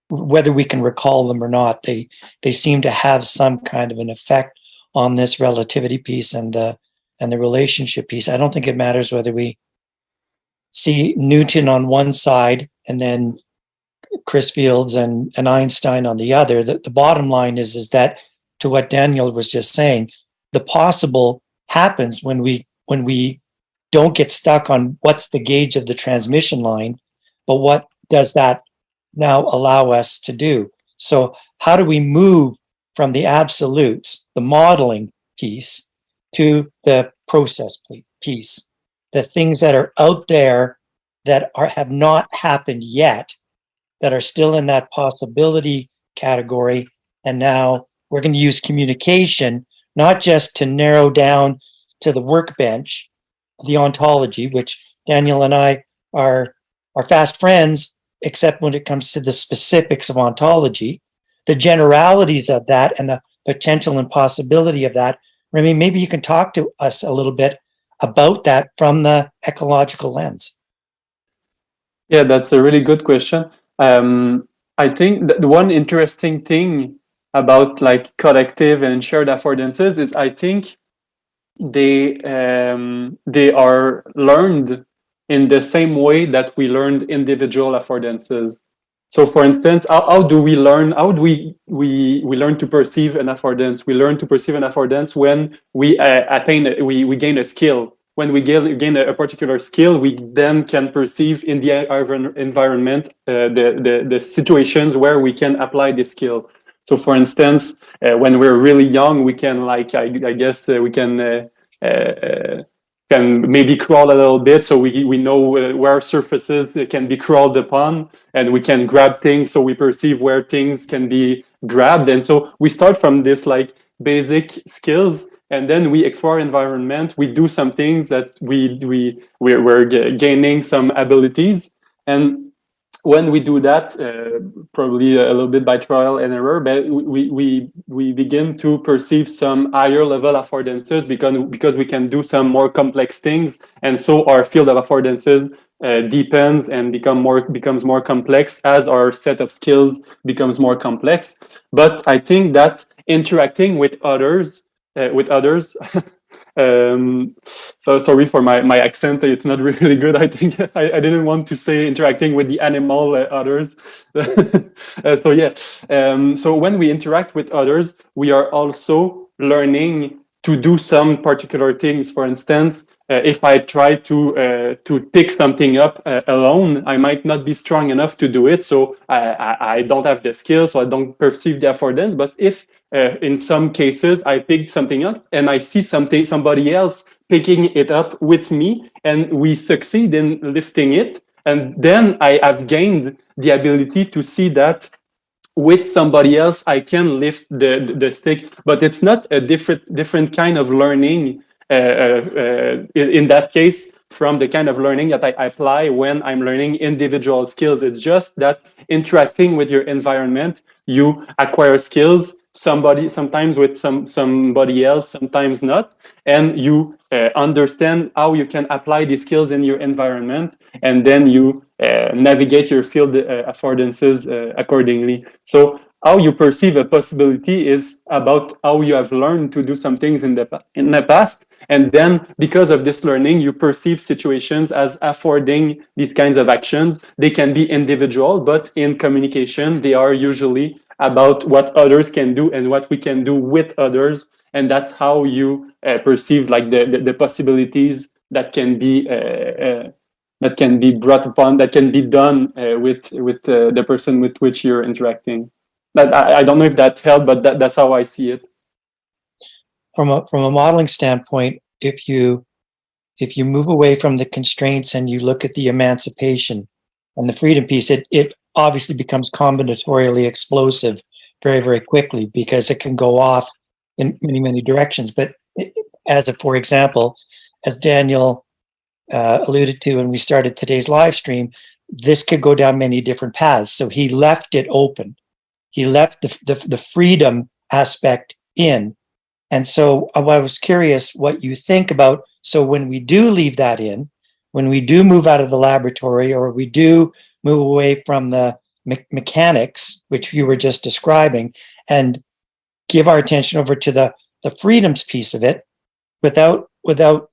whether we can recall them or not, they they seem to have some kind of an effect on this relativity piece and the and the relationship piece. I don't think it matters whether we see Newton on one side and then Chris Fields and, and Einstein on the other. The, the bottom line is, is that to what Daniel was just saying, the possible happens when we, when we don't get stuck on what's the gauge of the transmission line, but what does that now allow us to do? So how do we move from the absolutes, the modeling piece, to the process piece? The things that are out there that are, have not happened yet, that are still in that possibility category. And now we're going to use communication, not just to narrow down to the workbench, the ontology, which Daniel and I are, are fast friends, except when it comes to the specifics of ontology, the generalities of that and the potential and possibility of that. Rémi, maybe you can talk to us a little bit about that from the ecological lens. Yeah, that's a really good question. Um, I think that the one interesting thing about like collective and shared affordances is I think they um, they are learned in the same way that we learned individual affordances. So for instance, how, how do we learn, how do we, we, we learn to perceive an affordance? We learn to perceive an affordance when we uh, attain, we, we gain a skill. When we gain, gain a, a particular skill, we then can perceive in the environment uh, the, the, the situations where we can apply this skill. So for instance, uh, when we're really young, we can like, I, I guess uh, we can uh, uh, can maybe crawl a little bit. So we, we know uh, where surfaces can be crawled upon and we can grab things. So we perceive where things can be grabbed. And so we start from this like basic skills and then we explore environment. We do some things that we we we're, we're gaining some abilities. And when we do that, uh, probably a little bit by trial and error, but we, we, we begin to perceive some higher level affordances because, because we can do some more complex things. And so our field of affordances uh, deepens and become more becomes more complex as our set of skills becomes more complex. But I think that interacting with others, uh, with others, um, so sorry for my, my accent. It's not really good. I think I, I didn't want to say interacting with the animal uh, others. uh, so yeah. Um, so when we interact with others, we are also learning to do some particular things. For instance, if I try to uh, to pick something up uh, alone, I might not be strong enough to do it. So I, I, I don't have the skill, so I don't perceive the affordance. But if uh, in some cases I picked something up and I see something somebody else picking it up with me, and we succeed in lifting it, and then I have gained the ability to see that with somebody else I can lift the, the, the stick, but it's not a different different kind of learning uh, uh, in, in that case from the kind of learning that I apply when I'm learning individual skills. It's just that interacting with your environment, you acquire skills, somebody sometimes with some somebody else, sometimes not, and you uh, understand how you can apply these skills in your environment, and then you uh, navigate your field uh, affordances uh, accordingly. So how you perceive a possibility is about how you have learned to do some things in the in the past. And then because of this learning you perceive situations as affording these kinds of actions. They can be individual but in communication they are usually about what others can do and what we can do with others. And that's how you uh, perceive like the, the, the possibilities that can be uh, uh, that can be brought upon that can be done uh, with with uh, the person with which you're interacting that I, I don't know if that helped, but that, that's how I see it. From a, from a modeling standpoint, if you, if you move away from the constraints and you look at the emancipation and the freedom piece, it, it obviously becomes combinatorially explosive very, very quickly because it can go off in many, many directions. But as a, for example, as Daniel uh, alluded to when we started today's live stream, this could go down many different paths. So he left it open he left the, the, the freedom aspect in. And so uh, I was curious what you think about. So when we do leave that in, when we do move out of the laboratory or we do move away from the me mechanics, which you were just describing, and give our attention over to the, the freedoms piece of it without, without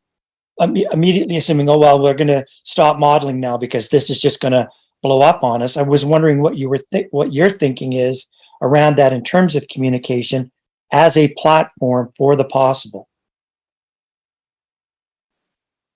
immediately assuming, oh, well, we're going to stop modeling now because this is just going to blow up on us. I was wondering what you were, what your thinking is around that in terms of communication as a platform for the possible.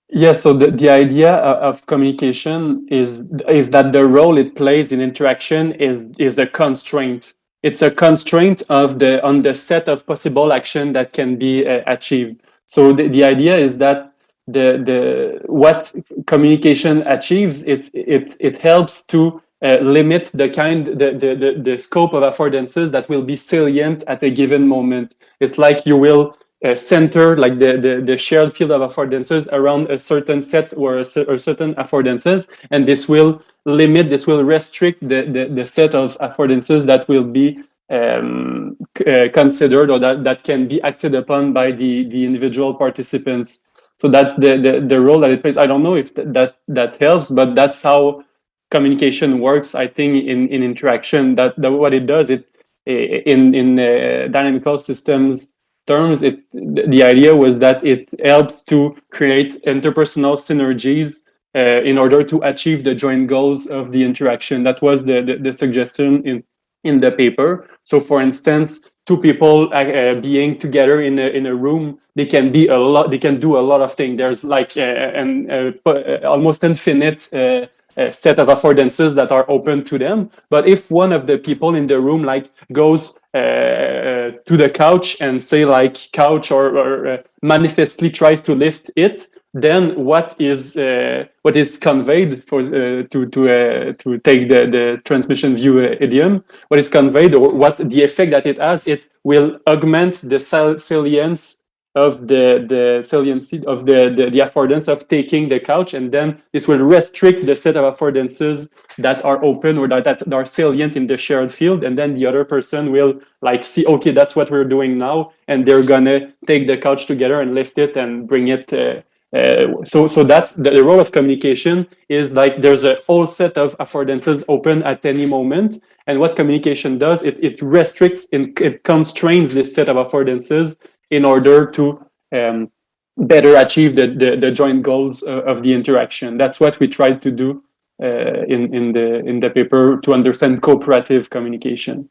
Yeah, so the, the idea of communication is is that the role it plays in interaction is is the constraint. It's a constraint of the on the set of possible action that can be uh, achieved. So the, the idea is that the the what communication achieves it's it it helps to uh, limit the kind the, the the the scope of affordances that will be salient at a given moment. It's like you will uh, center like the, the the shared field of affordances around a certain set or a, or certain affordances and this will limit this will restrict the the, the set of affordances that will be um, uh, considered or that, that can be acted upon by the the individual participants so that's the, the the role that it plays i don't know if th- that that helps but that's how communication works i think in in interaction that, that what it does it in in uh, dynamical systems terms, it the idea was that it helps to create interpersonal synergies uh, in order to achieve the joint goals of the interaction. That was the, the, the suggestion in, in the paper. So for instance, two people uh, uh, being together in a, in a room, they can be a lot, they can do a lot of things. There's like uh, an uh, uh, almost infinite uh, uh, set of affordances that are open to them. But if one of the people in the room like goes uh, uh, to the couch and say like couch or, or uh, manifestly tries to lift it, then what is uh, what is conveyed for uh, to to uh, to take the the transmission view uh, idiom? What is conveyed or what the effect that it has? It will augment the sal- salience of the the saliency of the, the the affordance of taking the couch, and then this will restrict the set of affordances that are open or that, that are salient in the shared field, and then the other person will like see, okay, that's what we're doing now, and they're gonna take the couch together and lift it and bring it. Uh, uh, so, so that's the, the role of communication is like there's a whole set of affordances open at any moment, and what communication does, it, it restricts and it constrains this set of affordances in order to um, better achieve the, the, the joint goals uh, of the interaction. That's what we tried to do uh, in, in, the, in the paper to understand cooperative communication.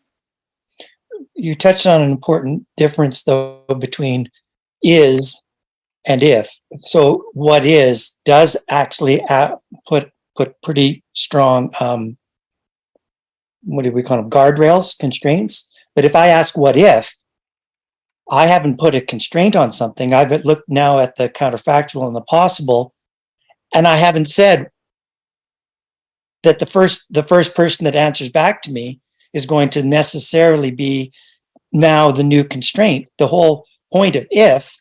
You touched on an important difference though between is and if. So what is does actually put put pretty strong um what do we call them guardrails constraints but if i ask what if i haven't put a constraint on something. I've looked now at the counterfactual and the possible and i haven't said that the first the first person that answers back to me is going to necessarily be now the new constraint. The whole point of if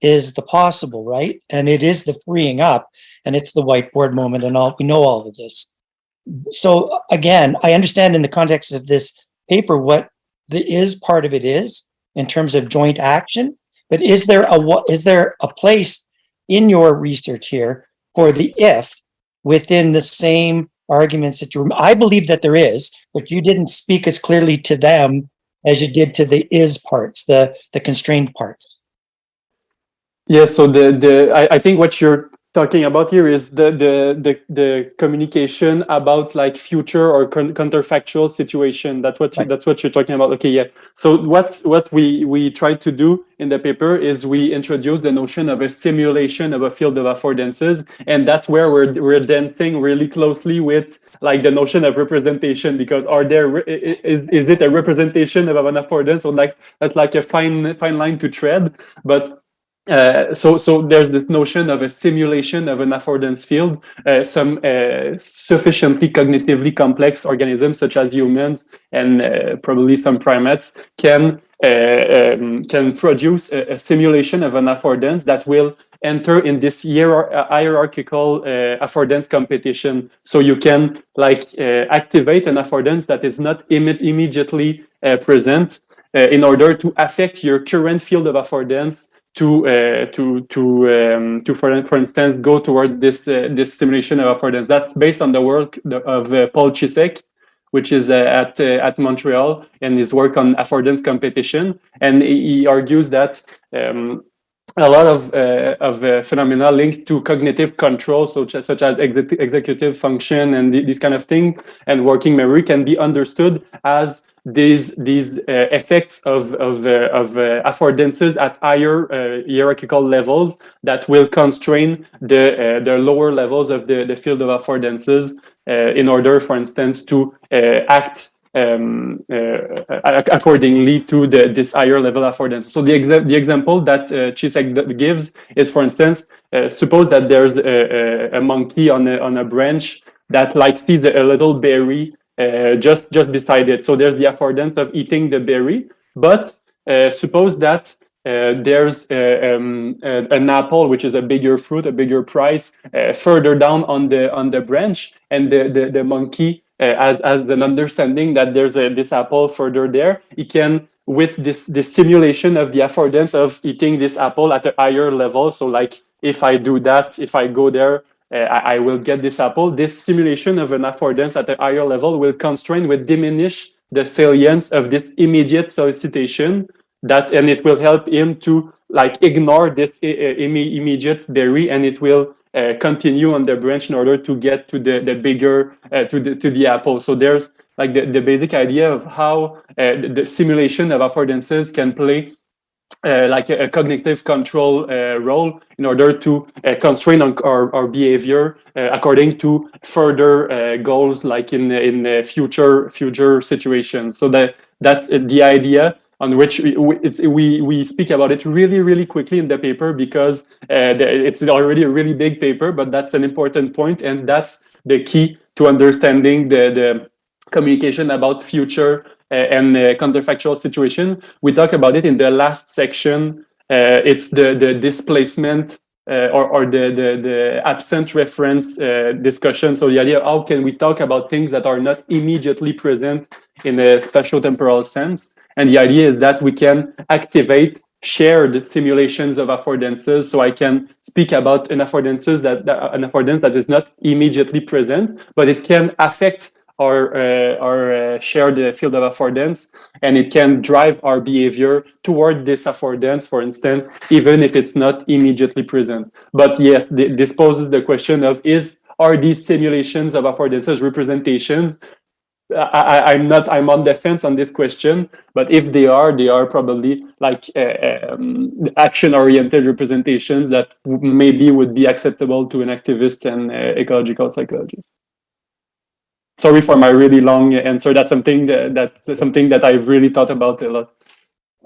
is the possible right? And it is the freeing up and it's the whiteboard moment and all we know all of this. So again i understand in the context of this paper what the is part of it is in terms of joint action but is there a is there a place in your research here for the if within the same arguments that you i believe that there is but you didn't speak as clearly to them as you did to the is parts the the constrained parts? Yeah, so the, the I, I think what you're talking about here is the the the, the communication about like future or counterfactual situation. That's what you, Right. that's what you're talking about. Okay, yeah. So what what we we tried to do in the paper is we introduce the notion of a simulation of a field of affordances, and that's where we're mm-hmm. we're dancing really closely with like the notion of representation because are there re- i- i- is is it a representation of an affordance or like that's like a fine fine line to tread, but uh, so, so there's this notion of a simulation of an affordance field. Uh, some uh, sufficiently cognitively complex organisms, such as humans and uh, probably some primates, can uh, um, can produce a, a simulation of an affordance that will enter in this hierar- uh, hierarchical affordance competition. So you can like activate an affordance that is not imme- immediately present in order to affect your current field of affordance to uh, to to um, to for, for instance go towards this uh, this simulation of affordance. That's based on the work of uh, Paul Cisek, which is uh, at uh, at Montreal, and his work on affordance competition. And he argues that. Um, a lot of uh, of phenomena linked to cognitive control, such as, such as exec executive function and th these kind of things, and working memory can be understood as these these uh, effects of of, uh, of uh, affordances at higher hierarchical levels that will constrain the the lower levels of the the field of affordances in order, for instance, to act um, uh, accordingly to the, this higher level affordance. So the, exa the example that uh, Cisek gives is, for instance, uh, suppose that there's a, a, a, monkey on a, on a branch that like sees a little berry uh, just, just beside it. So there's the affordance of eating the berry. But uh, suppose that uh, there's uh, um, uh, an apple, which is a bigger fruit, a bigger price, further down on the on the branch, and the the, the monkey uh, as as an understanding that there's a this apple further there, it can with this this simulation of the affordance of eating this apple at a higher level. So like if I do that, if I go there, I, I, will get this apple. This simulation of an affordance at a higher level will constrain, will diminish the salience of this immediate solicitation that, and it will help him to like ignore this uh, immediate berry and it will uh, continue on the branch in order to get to the, the bigger, uh, to, the, to the apple. So there's like the, the basic idea of how uh, the, the, simulation of affordances can play uh, like a, a, cognitive control uh, role in order to uh, constrain our, our behavior according to further goals like in in future future situations. So that that's the idea on which we, we, we speak about it really, really quickly in the paper because uh, it's already a really big paper, but that's an important point and that's the key to understanding the, the communication about future uh, and uh, counterfactual situation. We talk about it in the last section. Uh, it's the, the displacement uh, or, or the, the, the absent reference uh, discussion. So the idea, how can we talk about things that are not immediately present in a spatio-temporal sense? And the idea is that we can activate shared simulations of affordances. So I can speak about an affordances that, that an affordance that is not immediately present, but it can affect our uh, our uh, shared field of affordance, and it can drive our behavior toward this affordance, for instance, even if it's not immediately present. But yes, this poses the question of is are these simulations of affordances representations I, am not I'm on defense on this question, but if they are, they are probably like uh, um, action-oriented representations that maybe would be acceptable to an enactivist and uh, ecological psychologist. Sorry for my really long answer. That's something that, that's something that I've really thought about a lot.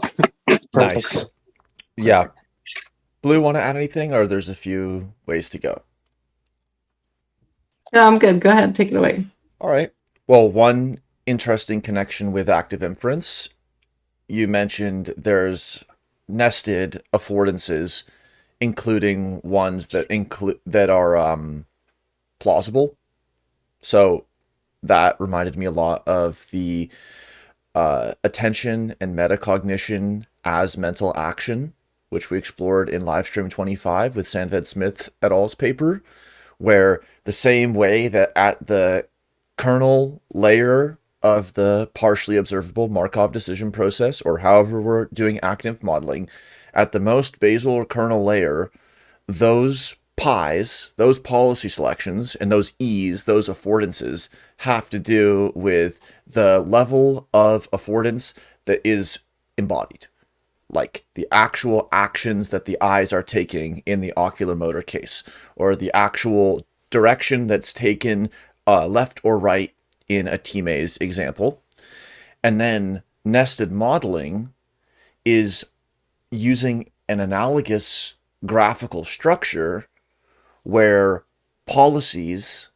nice. Yeah. Blue, want to add anything, or there's a few ways to go? No, I'm good. Go ahead. Take it away. All right. Well, one interesting connection with active inference, you mentioned there's nested affordances, including ones that include that are um, plausible. So that reminded me a lot of the uh, attention and metacognition as mental action, which we explored in livestream 25 with Sandved Smith et al.'s paper, where the same way that at the kernel layer of the partially observable Markov decision process, or however we're doing active modeling, at the most basal or kernel layer, those pies, those policy selections, and those E's, those affordances, have to do with the level of affordance that is embodied. Like the actual actions that the eyes are taking in the ocular motor case, or the actual direction that's taken uh, left or right in a T-maze example. And then nested modeling is using an analogous graphical structure where policies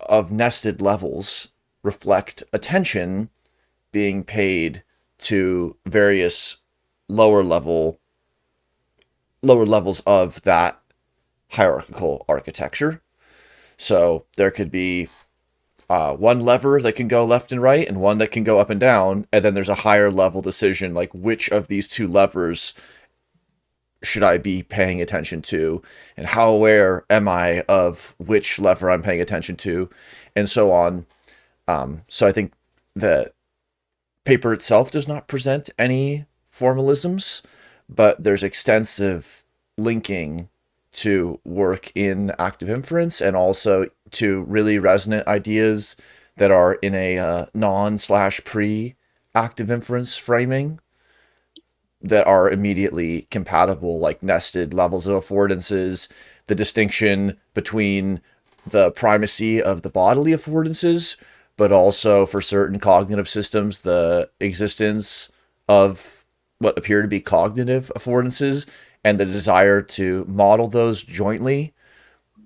of nested levels reflect attention being paid to various lower level lower levels of that hierarchical architecture. So there could be uh, one lever that can go left and right and one that can go up and down. And then there's a higher level decision, like which of these two levers should I be paying attention to? And how aware am I of which lever I'm paying attention to? And so on. Um, so I think the paper itself does not present any formalisms, but there's extensive linking to work in active inference and also to really resonant ideas that are in a uh, non slash pre active inference framing that are immediately compatible, like nested levels of affordances, the distinction between the primacy of the bodily affordances, but also for certain cognitive systems, the existence of what appear to be cognitive affordances and the desire to model those jointly,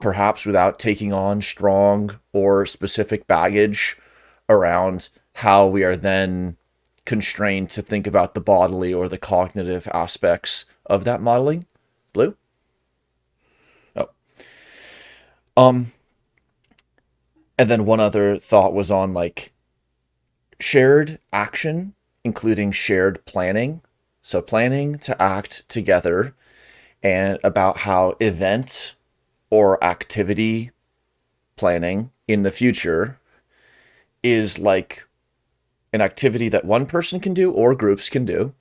perhaps without taking on strong or specific baggage around how we are then constrained to think about the bodily or the cognitive aspects of that modeling. Blue? Oh. Um and then one other thought was on like shared action, including shared planning. So planning to act together and about how event or activity planning in the future is like an activity that one person can do or groups can do,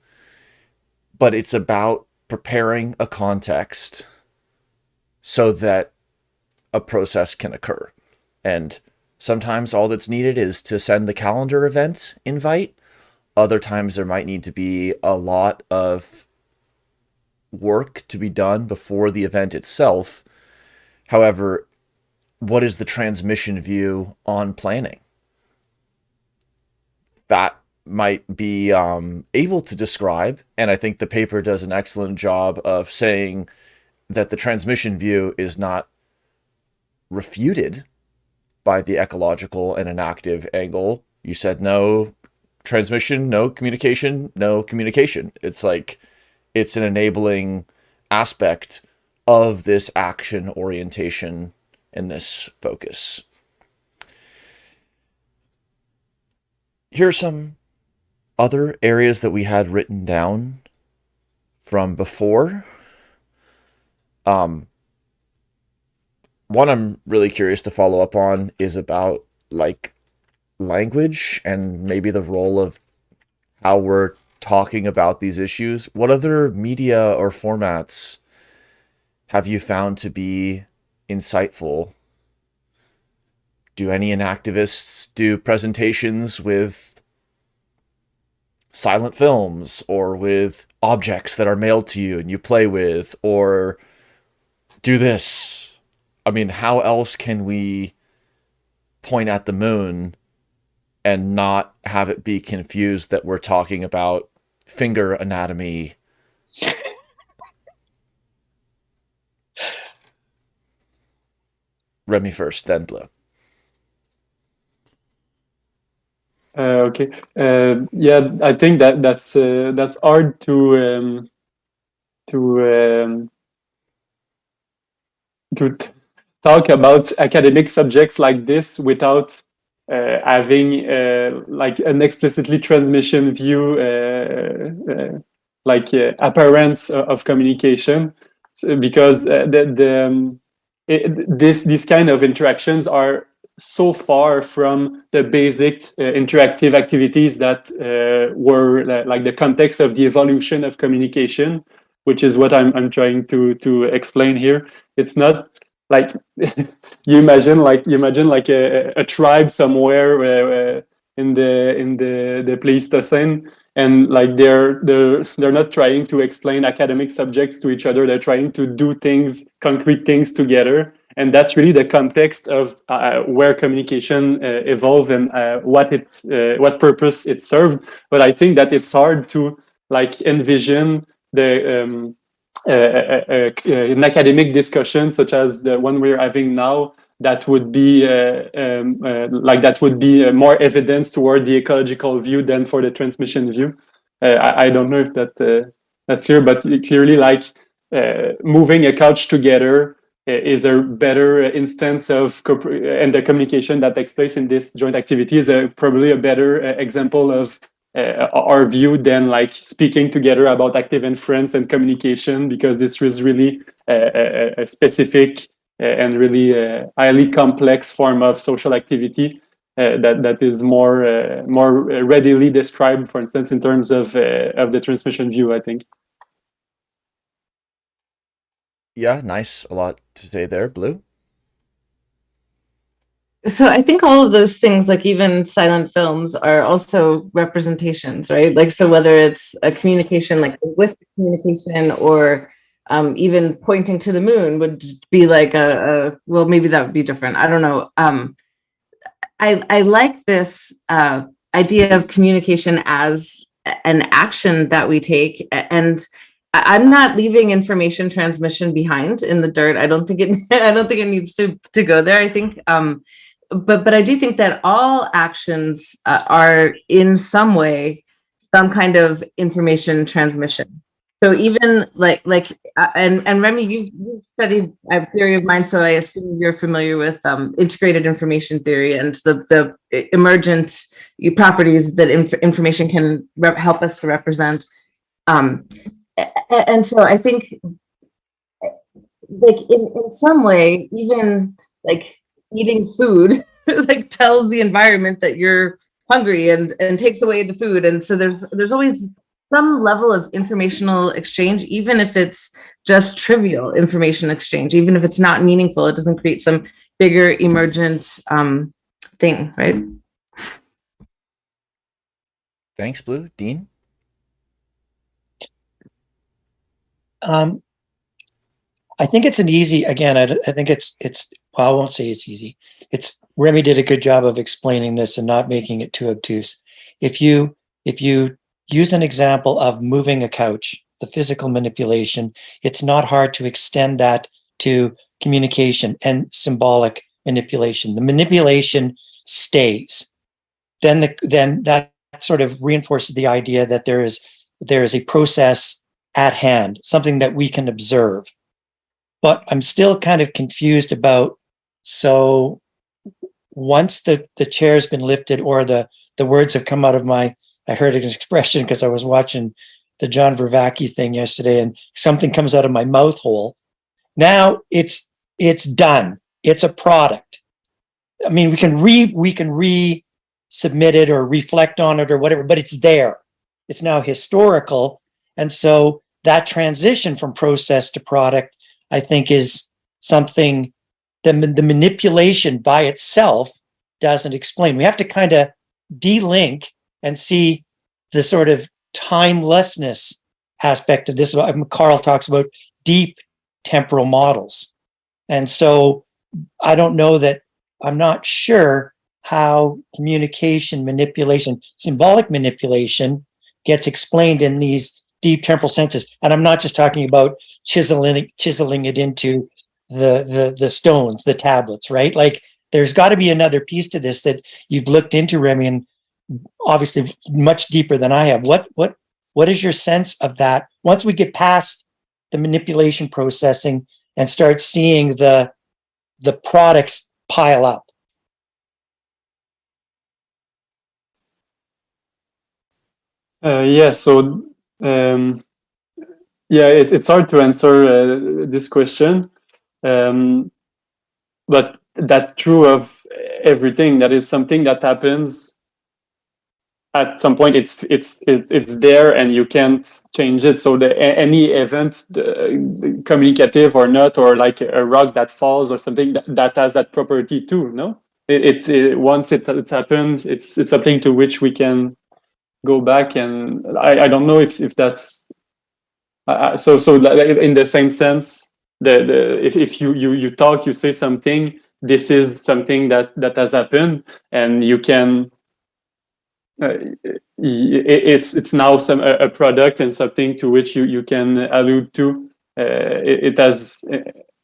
but it's about preparing a context so that a process can occur. And sometimes all that's needed is to send the calendar event invite. Other times there might need to be a lot of work to be done before the event itself. However, what is the transmission view on planning? That might be um, able to describe, and I think the paper does an excellent job of saying that the transmission view is not refuted by the ecological and enactive angle. You said no transmission, no communication, no communication. It's like it's an enabling aspect of this action orientation and this focus. Here are some other areas that we had written down from before. Um, one I'm really curious to follow up on is about like language and maybe the role of how we're talking about these issues. What other media or formats have you found to be insightful? Do any enactivists do presentations with silent films or with objects that are mailed to you and you play with or do this? I mean, how else can we point at the moon and not have it be confused that we're talking about finger anatomy. Rémi first, then Blue. Uh, okay. Uh, yeah, I think that that's uh, that's hard to um, to um, to talk about academic subjects like this without uh, having uh, like an explicitly transmission view, uh, like appearance of communication, so because the, the um, it, this these kind of interactions are so far from the basic uh, interactive activities that uh, were uh, like the context of the evolution of communication, which is what I'm, I'm trying to, to explain here. It's not like you imagine like you imagine like a, a tribe somewhere uh, in the in the the Pleistocene and like they're they're they're not trying to explain academic subjects to each other they're trying to do things concrete things together and that's really the context of uh, where communication uh, evolved and uh, what it uh, what purpose it served. But i think that it's hard to like envision the um, uh, uh, an academic discussion such as the one we're having now that would be um, like that would be more evidence toward the ecological view than for the transmission view. I, I, don't know if that that's clear but clearly like moving a couch together is a better instance of and the communication that takes place in this joint activity is a, probably a better uh, example of uh, our view than like speaking together about active inference and communication because this was really a, a, a specific uh, and really uh, highly complex form of social activity uh, that that is more uh, more readily described, for instance, in terms of of the transmission view. I think. Yeah, nice. A lot to say there, Blue. So I think all of those things, like even silent films, are also representations, right? Like so, whether it's a communication, like linguistic communication, or um, even pointing to the moon, would be like a, a well, maybe that would be different. I don't know. Um, I I like this uh, idea of communication as an action that we take, and I'm not leaving information transmission behind in the dirt. I don't think it. I don't think it needs to to go there. I think. Um, but but I do think that all actions uh, are in some way some kind of information transmission. So even like like uh, and and Rémi, you've, you've studied a theory of mind, so I assume you're familiar with um, integrated information theory and the the emergent properties that inf- information can help us to represent. Um, and so I think like in in some way, even like eating food like tells the environment that you're hungry and and takes away the food and so there's there's always some level of informational exchange even if it's just trivial information exchange even if it's not meaningful it doesn't create some bigger emergent um thing right Thanks, Blue. Dean. Um, I think it's an easy, again, I, I think it's, it's, well, I won't say it's easy. It's, Rémi did a good job of explaining this and not making it too obtuse. If you, if you use an example of moving a couch, the physical manipulation, it's not hard to extend that to communication and symbolic manipulation. The manipulation stays. Then the, then that sort of reinforces the idea that there is, there is a process at hand, something that we can observe. But I'm still kind of confused about, so once the, the chair's been lifted or the, the words have come out of my, I heard an expression because I was watching the John Vervaeke thing yesterday and something comes out of my mouth hole. Now it's, it's done. It's a product. I mean, we can re, we can re-submit it or reflect on it or whatever, but it's there. It's now historical. And so that transition from process to product, I think is something the, the manipulation by itself doesn't explain. We have to kind of de-link and see the sort of timelessness aspect of this. Um, Carl talks about deep temporal models. And so I don't know that, I'm not sure how communication manipulation, symbolic manipulation gets explained in these deep temporal senses. And I'm not just talking about chiseling, chiseling it into the, the, the stones, the tablets, right? Like there's got to be another piece to this that you've looked into, Rémi, and obviously much deeper than I have. What, what, what is your sense of that? Once we get past the manipulation processing and start seeing the, the products pile up. Uh, yeah, so um, yeah, it, it's hard to answer uh, this question, um, but that's true of everything. That is something that happens at some point. It's it's it, it's there, and you can't change it. So the any event, uh, communicative or not, or like a rock that falls or something that, that has that property too. No, it, it, it once it, it's happened, it's it's something to which we can go back and I, I don't know if, if that's uh, so so in the same sense the, the if, if you, you you talk you say something this is something that that has happened and you can uh, it's it's now some a, product and something to which you you can allude to. Uh, it, it, has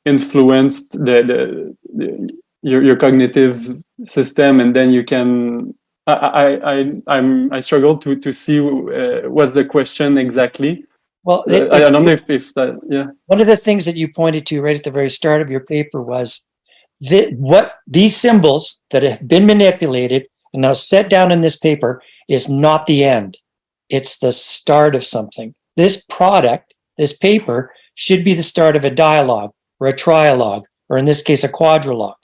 influenced the, the, the your, your cognitive system and then you can I, I, I'm, I struggle to, to see uh, what's the question exactly. Well, uh, I, I don't know if, if that, yeah. One of the things that you pointed to right at the very start of your paper was that what these symbols that have been manipulated and now set down in this paper is not the end. It's the start of something. This product, this paper, should be the start of a dialogue or a trialogue, or in this case, a quadrilogue.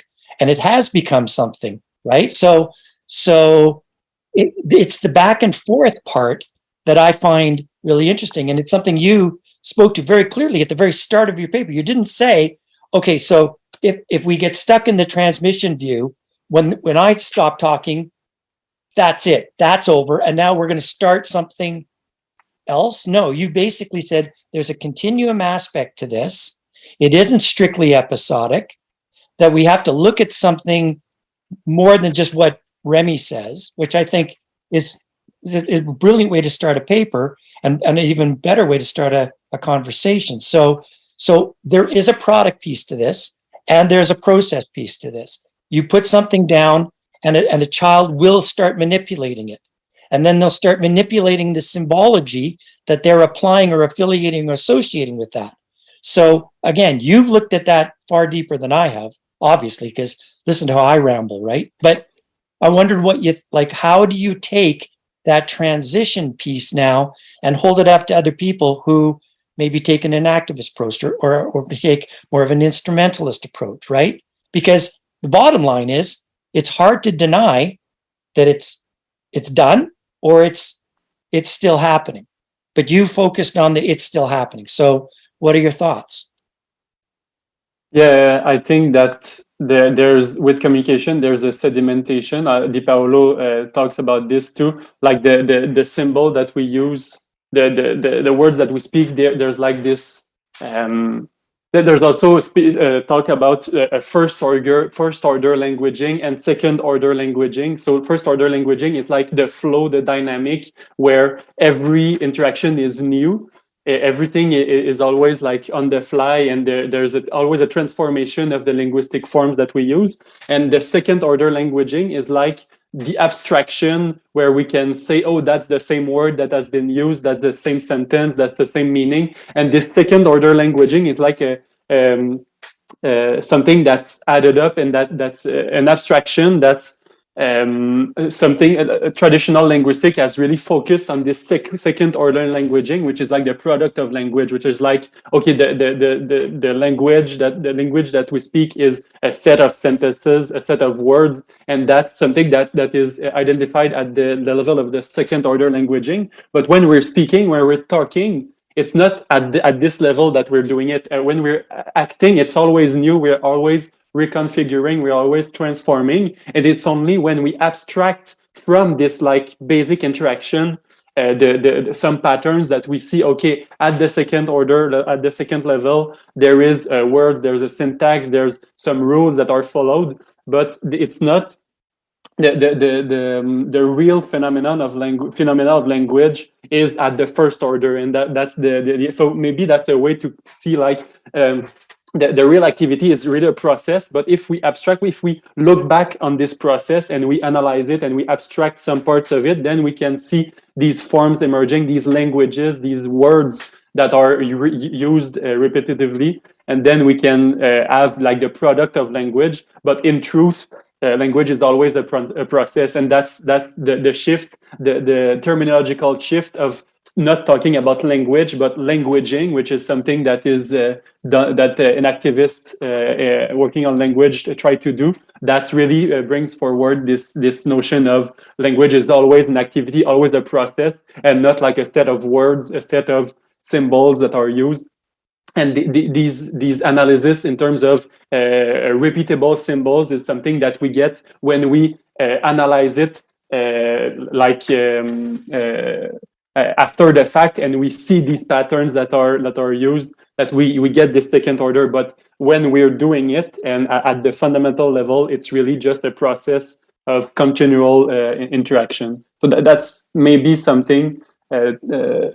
And it has become something, right? So so it, it's the back and forth part that I find really interesting. And it's something you spoke to very clearly at the very start of your paper. You didn't say, okay, so if, if we get stuck in the transmission view, when, when I stop talking, that's it, that's over. And now we're going to start something else. No, you basically said there's a continuum aspect to this. It isn't strictly episodic, that we have to look at something more than just what Rémi says, which I think is a brilliant way to start a paper and, and an even better way to start a, a conversation. So, so there is a product piece to this and there's a process piece to this. You put something down and a, and a child will start manipulating it. And then they'll start manipulating the symbology that they're applying or affiliating or associating with that. So again, you've looked at that far deeper than I have, obviously, because listen to how I ramble, right? But I wondered what you, like, how do you take that transition piece now and hold it up to other people who maybe take an enactivist approach or, or, or take more of an instrumentalist approach, right? Because the bottom line is it's hard to deny that it's it's done or it's it's still happening. But you focused on the it's still happening. So what are your thoughts? Yeah, I think that there, there's with communication, there's a sedimentation. Uh, Di Paolo uh, talks about this too, like the, the the symbol that we use, the the the, the words that we speak. There, there's like this. Um, there's also uh, talk about uh, first order first order languaging and second order languaging. So first order languaging is like the flow, the dynamic, where every interaction is new everything is always like on the fly and there, there's a, always a transformation of the linguistic forms that we use. And the second order languaging is like the abstraction where we can say, oh, that's the same word that has been used, that's the same sentence, that's the same meaning. And this second order languaging is like a um, uh, something that's added up and that that's uh, an abstraction that's um, something a, traditional linguistic has really focused on this sec second order languaging, which is like the product of language, which is like okay, the, the the the the language that the language that we speak is a set of sentences, a set of words, and that's something that that is identified at the, the level of the second order languaging. But when we're speaking, when we're talking, it's not at the, at this level that we're doing it. Uh, when we're acting, it's always new. We're always reconfiguring, we're always transforming. And it's only when we abstract from this like basic interaction, uh, the, the, the, some patterns that we see, okay, at the second order, at the second level, there is uh, words, there's a syntax, there's some rules that are followed, but it's not the the the the, um, the real phenomenon of language phenomena of language is at the first order and that that's the, the, so maybe that's a way to see like um, the, the real activity is really a process, but if we abstract, if we look back on this process and we analyze it and we abstract some parts of it, then we can see these forms emerging, these languages, these words that are used uh, repetitively, and then we can uh, have like the product of language. But in truth, uh, language is always a, pro process, and that's that's the the shift, the the terminological shift of not talking about language, but languaging, which is something that is uh, done, that uh, an activist uh, uh working on language try to do. That really uh, brings forward this this notion of language is always an activity, always a process, and not like a set of words, a set of symbols that are used. And the, the, these these analysis in terms of uh, repeatable symbols is something that we get when we analyze it like um, after the fact and we see these patterns that are that are used that we we get this second order. But when we're doing it and at the fundamental level it's really just a process of continual uh, interaction. So that, that's maybe something uh, uh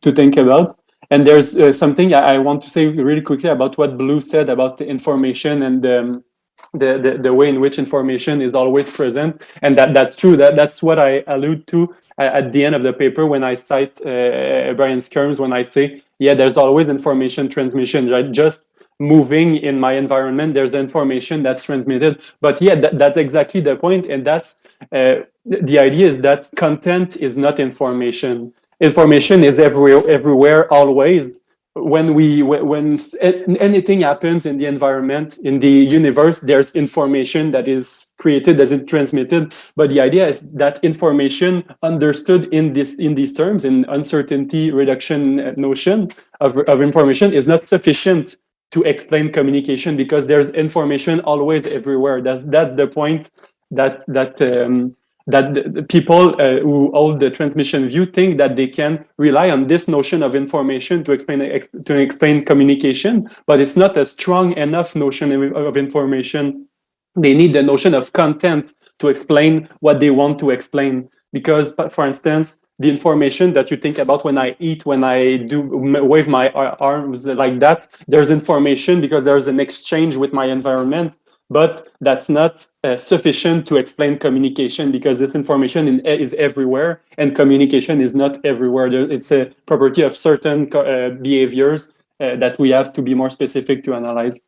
to think about. And there's uh, something I, I, want to say really quickly about what blue said about the information and um, the, the, the way in which information is always present. And that that's true. That that's what i allude to at the end of the paper when I cite uh, Brian Skyrms, when I say, yeah, there's always information transmission, right? Just moving in my environment, there's the information that's transmitted. But yeah, that, that's exactly the point. And that's uh, the idea is that content is not information. Information is everywhere, everywhere always. When we when, anything happens in the environment in the universe there's information that is created as it transmitted. But the idea is that information understood in this in these terms in uncertainty reduction uh, notion of, of information is not sufficient to explain communication because there's information always everywhere. That's that's the point that that um, that the, people uh, who hold the transmission view think that they can rely on this notion of information to explain ex, to explain communication, but it's not a strong enough notion of, of information. They need the notion of content to explain what they want to explain. Because, for instance, the information that you think about when I eat, when I do wave my arms like that, there's information because there's an exchange with my environment but that's not uh, sufficient to explain communication because this information in, is everywhere and communication is not everywhere. It's a property of certain uh, behaviors uh, that we have to be more specific to analyze.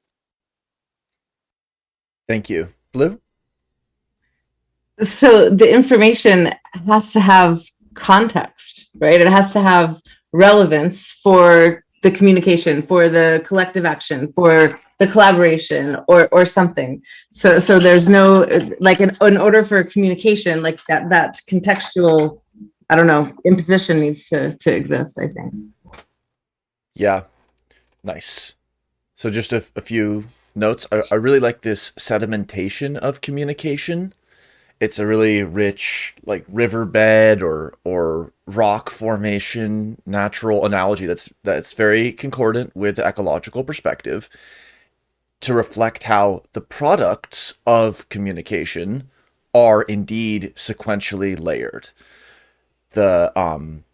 Thank you. Blue? so the information has to have context, right? It has to have relevance for the communication, for the collective action, for the collaboration or or something. So so there's no like an, in order for communication, like that that contextual, I don't know, imposition needs to to exist, I think. Yeah. Nice. So just a, a few notes. I, I really like this sedimentation of communication. It's a really rich, like riverbed or or rock formation, natural analogy that's that's very concordant with the ecological perspective to reflect how the products of communication are indeed sequentially layered. The um,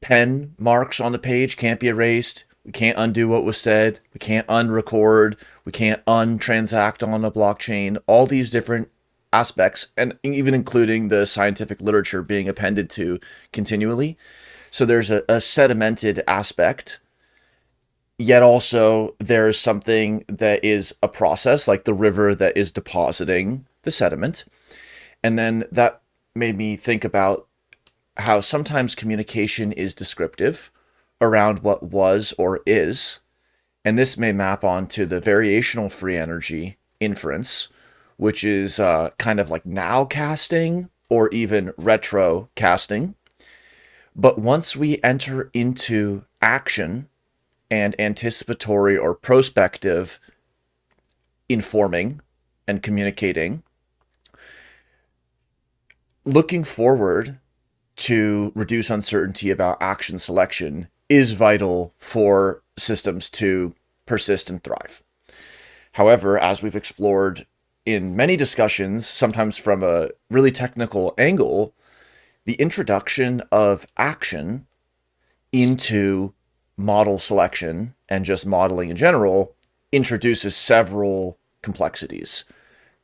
pen marks on the page can't be erased. We can't undo what was said. We can't unrecord. We can't untransact on a blockchain. All these different aspects, and even including the scientific literature being appended to continually. So there's a, a sedimented aspect, yet also there's something that is a process, like the river that is depositing the sediment. And then that made me think about how sometimes communication is descriptive around what was or is. And this may map onto the variational free energy inference, which is uh, kind of like now casting or even retro casting. But once we enter into action and anticipatory or prospective informing and communicating, looking forward to reduce uncertainty about action selection is vital for systems to persist and thrive. However, as we've explored in many discussions, sometimes from a really technical angle, the introduction of action into model selection and just modeling in general introduces several complexities.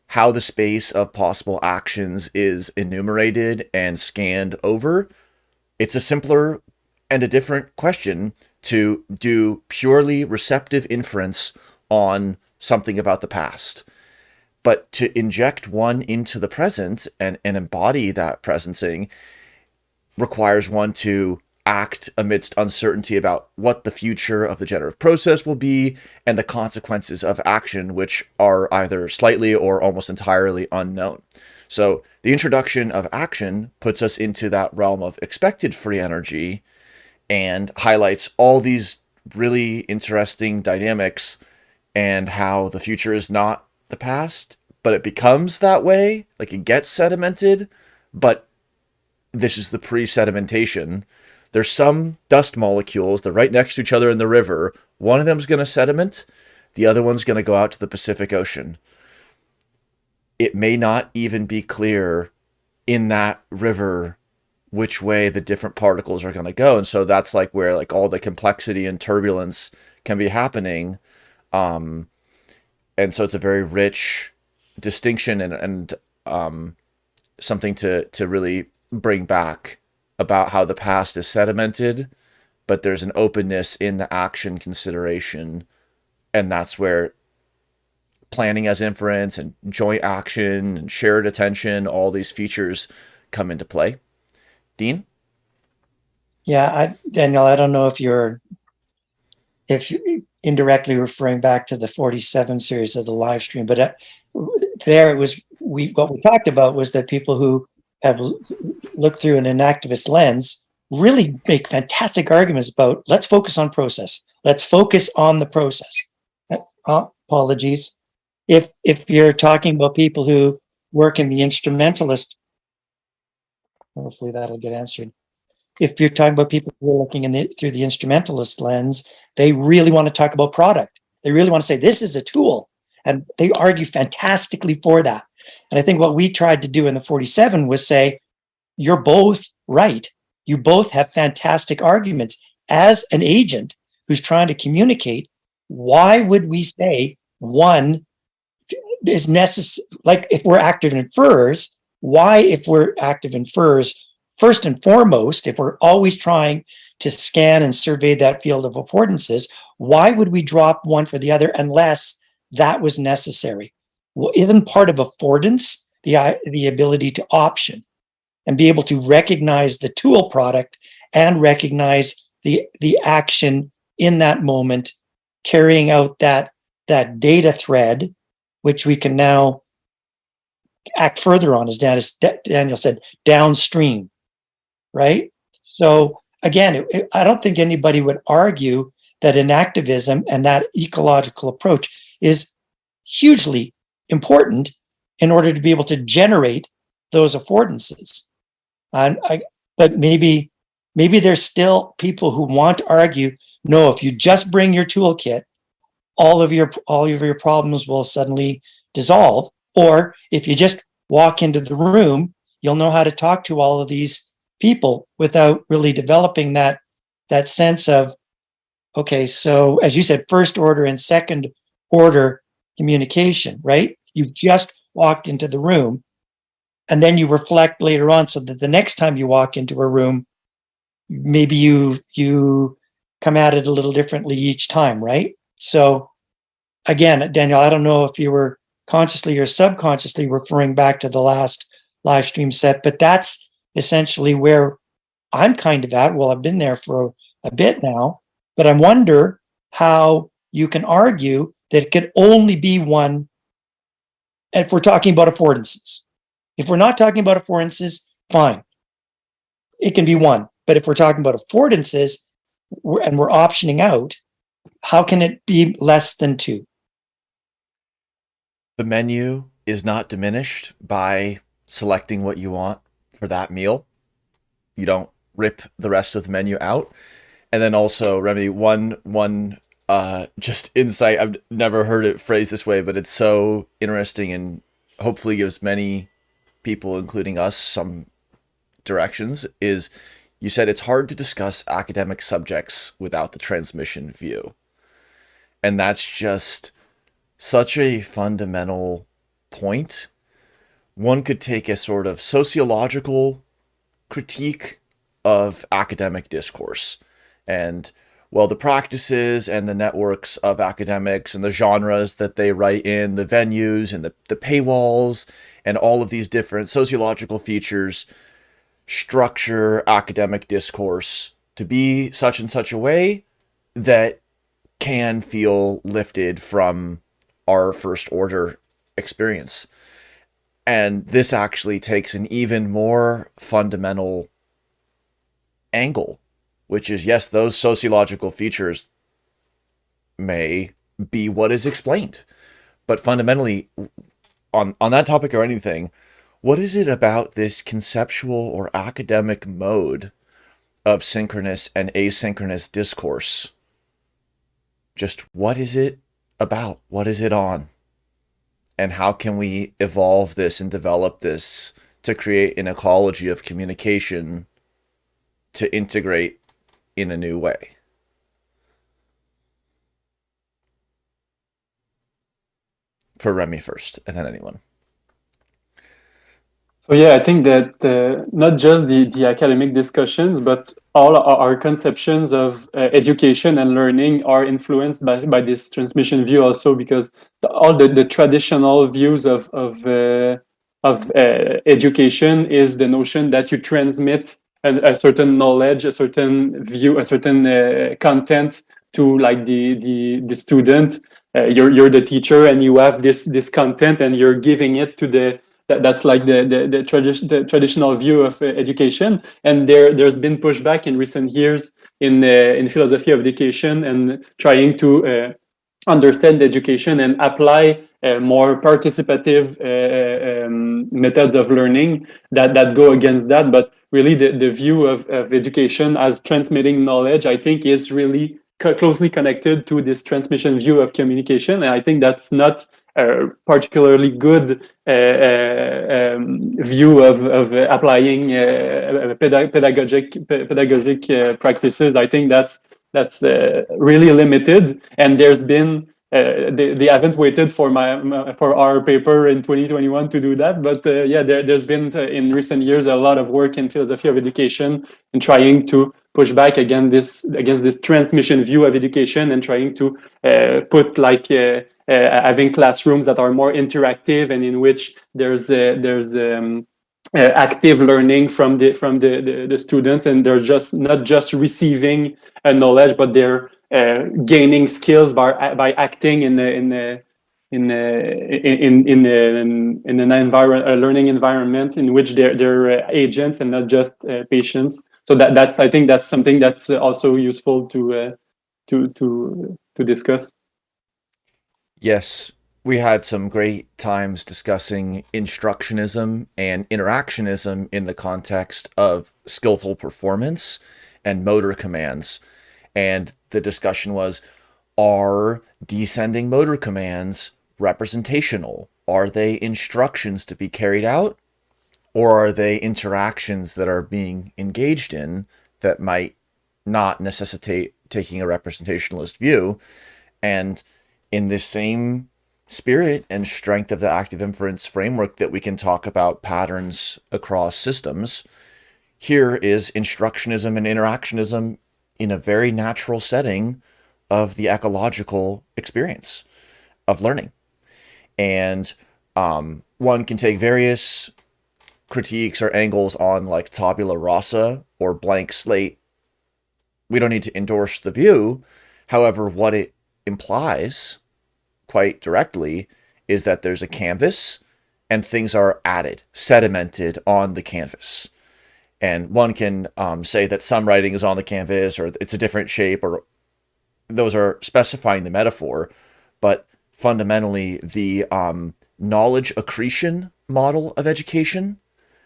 How the space of possible actions is enumerated and scanned over, it's a simpler and a different question to do purely receptive inference on something about the past. But to inject one into the present and, and embody that presencing requires one to act amidst uncertainty about what the future of the generative process will be and the consequences of action, which are either slightly or almost entirely unknown. So the introduction of action puts us into that realm of expected free energy and highlights all these really interesting dynamics and how the future is not the past, but it becomes that way. Like it gets sedimented, but this is the pre sedimentation. There's some dust molecules, they're right next to each other in the river. One of them's going to sediment, the other one's going to go out to the Pacific Ocean. It may not even be clear in that river which way the different particles are going to go and so that's like where like all the complexity and turbulence can be happening um and so it's a very rich distinction and and um something to to really bring back about how the past is sedimented but there's an openness in the action consideration and that's where planning as inference and joint action and shared attention all these features come into play Dean? Yeah, I, Daniel, I don't know if you're if you- indirectly referring back to the 47 series of the live stream, but uh, there it was, we, what we talked about was that people who have looked through an enactivist lens really make fantastic arguments about, let's focus on process. Let's focus on the process. Uh, Apologies. If, if you're talking about people who work in the instrumentalist, hopefully that'll get answered. If you're talking about people who are looking in it through the instrumentalist lens, they really want to talk about product. They really want to say this is a tool, and they argue fantastically for that. And I think what we tried to do in the 47 was say, you're both right. You both have fantastic arguments. As an agent who's trying to communicate, why would we say one is necessary? Like if we're active in inferers, why, if we're active in inferers, first and foremost, if we're always trying to scan and survey that field of affordances, why would we drop one for the other unless that was necessary? Well, isn't part of affordance the, uh, the ability to option and be able to recognize the tool product and recognize the, the action in that moment, carrying out that, that data thread, which we can now act further on, as Daniel said, downstream, right? So again, it- it- I don't think anybody would argue that enactivism and that ecological approach is hugely important in order to be able to generate those affordances. I, but maybe, maybe there's still people who want to argue, no, if you just bring your toolkit, all of your, all of your problems will suddenly dissolve. Or if you just walk into the room, you'll know how to talk to all of these people without really developing that, that sense of, okay, so as you said, first order and second order communication, right? You've just walked into the room and then you reflect later on so that the next time you walk into a room, maybe you, you come at it a little differently each time, right? So again, Daniel, I don't know if you were consciously or subconsciously referring back to the last live stream set, but that's essentially where I'm kind of at. Well, I've been there for a bit now, but I wonder how you can argue that it could only be one if we're talking about affordances. If we're not talking about affordances, fine. It can be one. But if we're talking about affordances and we're optioning out, how can it be less than two? The menu is not diminished by selecting what you want for that meal. You don't rip the rest of the menu out. And then also, Rémi, one one uh just insight, I've never heard it phrased this way, but it's so interesting and hopefully gives many people, including us, some directions, is you said it's hard to discuss academic subjects without the transmission view. And that's just such a fundamental point. One could take a sort of sociological critique of academic discourse and well the practices and the networks of academics and the genres that they write in the venues and the, the paywalls and all of these different sociological features structure academic discourse to be such and such a way that can feel lifted from our first order experience. And this actually takes an even more fundamental angle, which is yes, those sociological features may be what is explained. But fundamentally, on, on that topic or anything, what is it about this conceptual or academic mode of synchronous and asynchronous discourse? Just what is it about? What is it on? And how can we evolve this and develop this to create an ecology of communication to integrate in a new way? For Rémi first, and then anyone. So yeah, I think that uh, not just the, the academic discussions, but all our, conceptions of uh, education and learning are influenced by, by this transmission view also because the, all the, the traditional views of, of, uh, of uh, education is the notion that you transmit a, a certain knowledge, a certain view, a certain uh, content to like the the the student. Uh, you're you're the teacher and you have this this content and you're giving it to the that, that's like the the, the, tradi- the traditional view of uh, education. And there there's been pushback in recent years in uh, in philosophy of education and trying to uh, understand education and apply uh, more participative uh, um, methods of learning that that go against that. But really the, the view of, of education as transmitting knowledge i think is really co- closely connected to this transmission view of communication. And i think that's not particularly good uh, uh, um, view of, of applying uh, pedag- pedagogic pedagogic practices. I think that's that's really limited. And there's been uh, they, they haven't waited for my, my, for our paper in 2021 to do that. But uh, yeah there, there's been uh, in recent years a lot of work in philosophy of education and trying to push back against this against this transmission view of education and trying to put like having classrooms that are more interactive and in which there's there's um, active learning from the from the, the, the students and they're just not just receiving a knowledge but they're uh, gaining skills by by acting in the in the in in in in, in an environment a learning environment in which they're they're agents and not just uh, patients. So that that's i think that's something that's also useful to uh, to to to discuss yes we had some great times discussing instructionism and interactionism in the context of skillful performance and motor commands and the discussion was are descending motor commands representational? Are they instructions to be carried out? Or are they interactions that are being engaged in that might not necessitate taking a representationalist view? And in this same spirit and strength of the active inference framework that we can talk about patterns across systems, here is instructionism and interactionism in a very natural setting of the ecological experience of learning. And um, one can take various critiques or angles on like tabula rasa or blank slate. We don't need to endorse the view. However, what it implies quite directly is that there's a canvas and things are added, sedimented on the canvas. And one can um, say that some writing is on the canvas or it's a different shape or those are specifying the metaphor but fundamentally the um, knowledge accretion model of education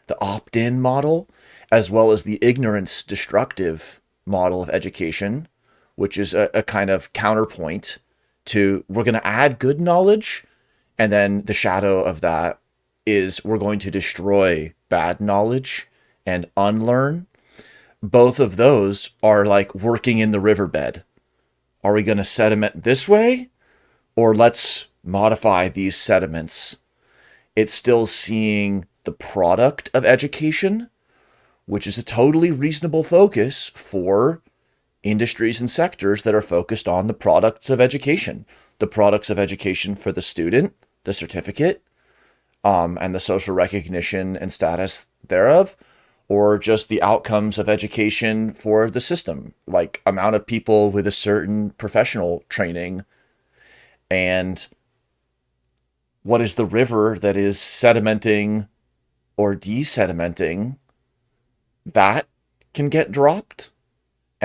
the opt-in model as well as the ignorance destructive model of education which is a, a kind of counterpoint to we're going to add good knowledge and then the shadow of that is we're going to destroy bad knowledge and unlearn, both of those are like working in the riverbed. Are we going to sediment this way? Or let's modify these sediments. It's still seeing the product of education, which is a totally reasonable focus for industries and sectors that are focused on the products of education, the products of education for the student, the certificate, um, and the social recognition and status thereof, or just the outcomes of education for the system, like amount of people with a certain professional training. And what is the river that is sedimenting or desedimenting that can get dropped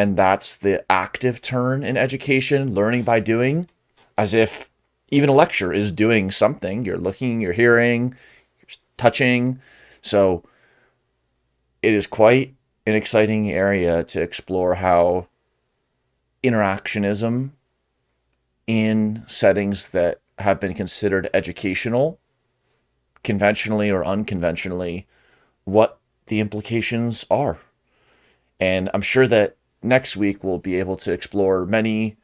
and that's the active turn in education learning by doing as if even a lecture is doing something you're looking you're hearing you're touching so it is quite an exciting area to explore how interactionism in settings that have been considered educational, conventionally or unconventionally, what the implications are. And I'm sure that next week we'll be able to explore many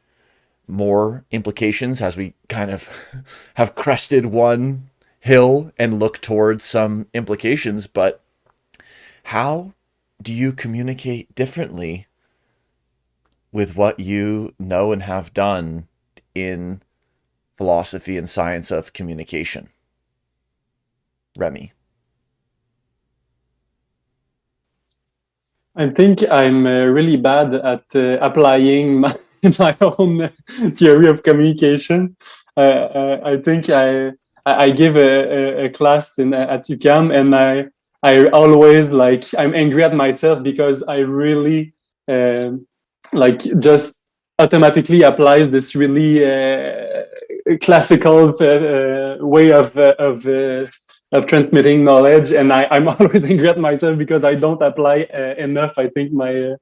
more implications as we kind of have crested one hill and look towards some implications. But how do you communicate differently with what you know and have done in philosophy and science of communication? Rémi. I think I'm uh, really bad at uh, applying my, my own theory of communication. Uh, uh, I think I I give a, a, class in at UQAM, and I I always like I'm angry at myself because I really um, like just automatically applies this really uh, classical uh, uh, way of uh, of uh, of transmitting knowledge, and I, I'm always angry at myself because I don't apply uh, enough. I think my uh,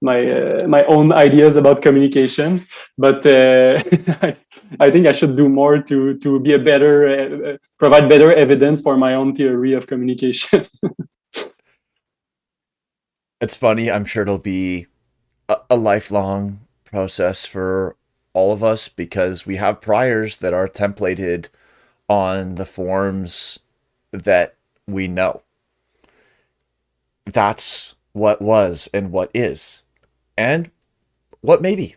my uh, my own ideas about communication, but uh, I, I think I should do more to to be a better uh, provide better evidence for my own theory of communication. It's funny. I'm sure it'll be a, a lifelong process for all of us because we have priors that are templated on the forms that we know. That's what was and what is, and what may be.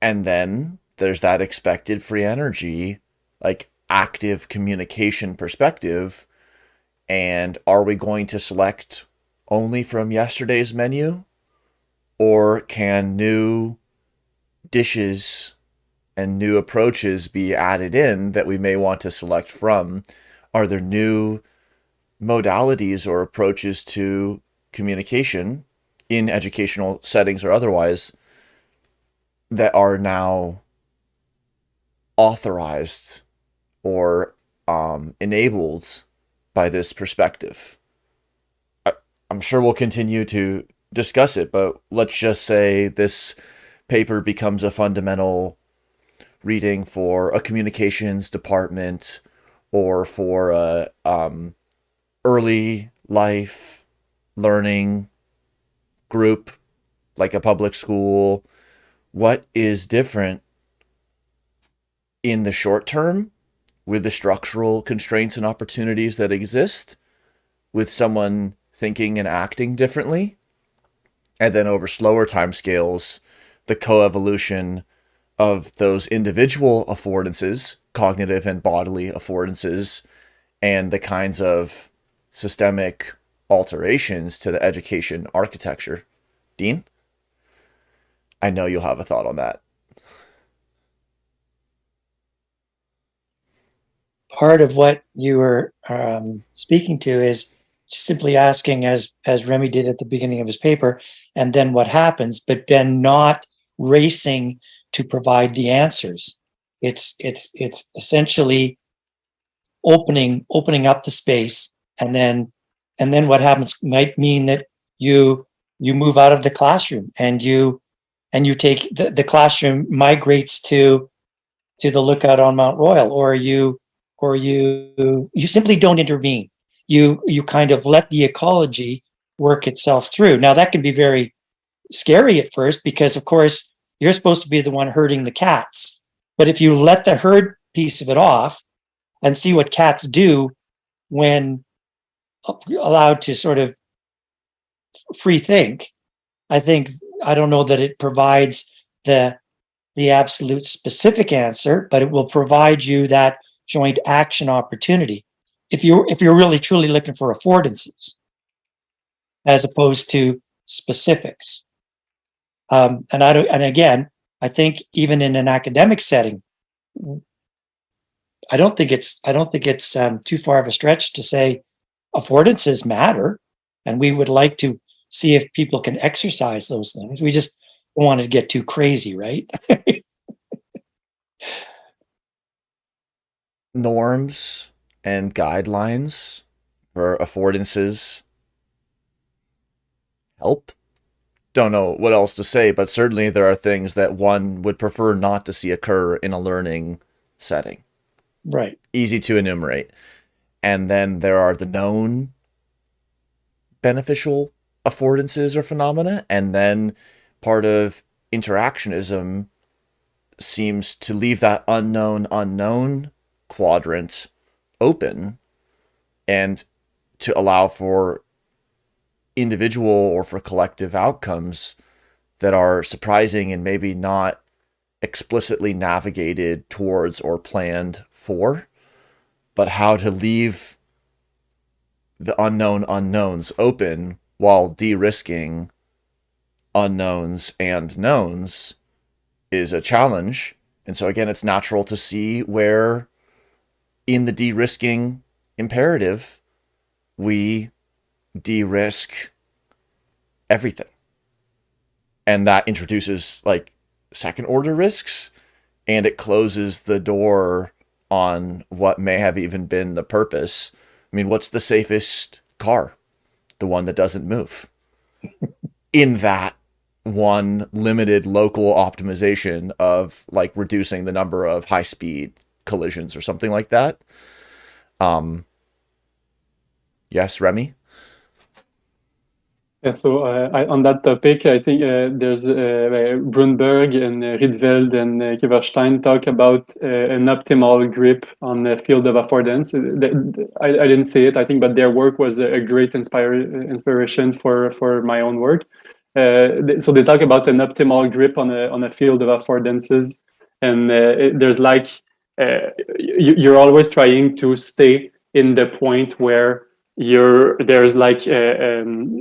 And then there's that expected free energy, like active communication perspective. And are we going to select only from yesterday's menu? Or can new dishes and new approaches be added in that we may want to select from? Are there new modalities or approaches to communication in educational settings or otherwise that are now authorized or um, enabled by this perspective? I, I'm sure we'll continue to discuss it, but let's just say this paper becomes a fundamental reading for a communications department or for a um, early life learning group like a public school what is different in the short term with the structural constraints and opportunities that exist with someone thinking and acting differently? And then over slower timescales the coevolution of those individual affordances cognitive and bodily affordances and the kinds of systemic alterations to the education architecture. Dean? I know you'll have a thought on that. Part of what you were um, speaking to is simply asking as as Rémi did at the beginning of his paper and then what happens but then not racing to provide the answers. It's it's it's essentially opening opening up the space and then and then what happens might mean that you you move out of the classroom and you and you take the, the classroom migrates to to the lookout on Mount Royal or you or you you simply don't intervene. You you kind of let the ecology work itself through. Now that can be very scary at first because of course you're supposed to be the one herding the cats. But if you let the herd piece of it off and see what cats do when allowed to sort of free think i think i don't know that it provides the the absolute specific answer but it will provide you that joint action opportunity if you're if you're really truly looking for affordances as opposed to specifics um, and i don't and again i think even in an academic setting i don't think it's i don't think it's um, too far of a stretch to say affordances matter. And we would like to see if people can exercise those things. We just don't want to get too crazy right? Norms and guidelines for affordances help. Don't know what else to say, but certainly there are things that one would prefer not to see occur in a learning setting. right Easy to enumerate. And then there are the known beneficial affordances or phenomena. And then part of interactionism seems to leave that unknown unknown quadrant open and to allow for individual or for collective outcomes that are surprising and maybe not explicitly navigated towards or planned for, but how to leave the unknown unknowns open while de risking unknowns and knowns is a challenge. And so again, it's natural to see where in the de-risking imperative, we de-risk everything. And that introduces like second order risks and it closes the door on what may have even been the purpose. I mean, what's the safest car? The one that doesn't move. In that one limited local optimization of like reducing the number of high speed collisions or something like that. Um, yes, Rémi. Yeah, so uh, I, on that topic, I think uh, there's uh, Bruineberg and uh, and uh, Kiverstein talk about uh, an optimal grip on the field of affordance. Uh, I, I didn't see it, I think, but their work was a great inspire, inspiration for, for my own work. Uh, so they talk about an optimal grip on a, on a field of affordances. And it, there's like, you, you're always trying to stay in the point where you're there's like uh, um,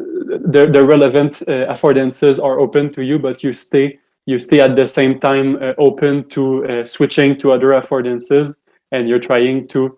the, the relevant uh, affordances are open to you, but you stay you stay at the same time uh, open to uh, switching to other affordances, and you're trying to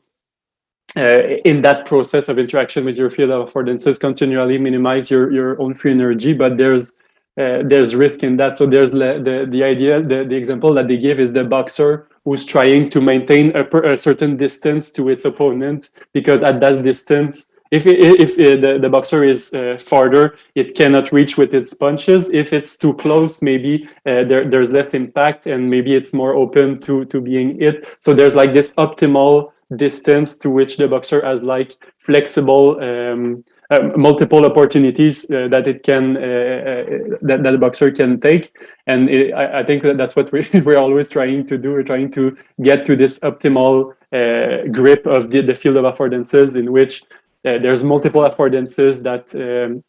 uh, in that process of interaction with your field of affordances continually minimize your your own free energy. But there's uh, there's risk in that. So there's the the idea the the example that they give is the boxer who's trying to maintain a, a certain distance to its opponent because at that distance if, it, if it, the, the boxer is uh, farther, it cannot reach with its punches. If it's too close, maybe uh, there, there's less impact and maybe it's more open to, to being hit. So there's like this optimal distance to which the boxer has like flexible um, uh, multiple opportunities uh, that it can uh, uh, that, that boxer can take and it, I, I, think that that's what we, we're always trying to do we're trying to get to this optimal grip of the, the field of affordances in which uh, there's multiple affordances that um,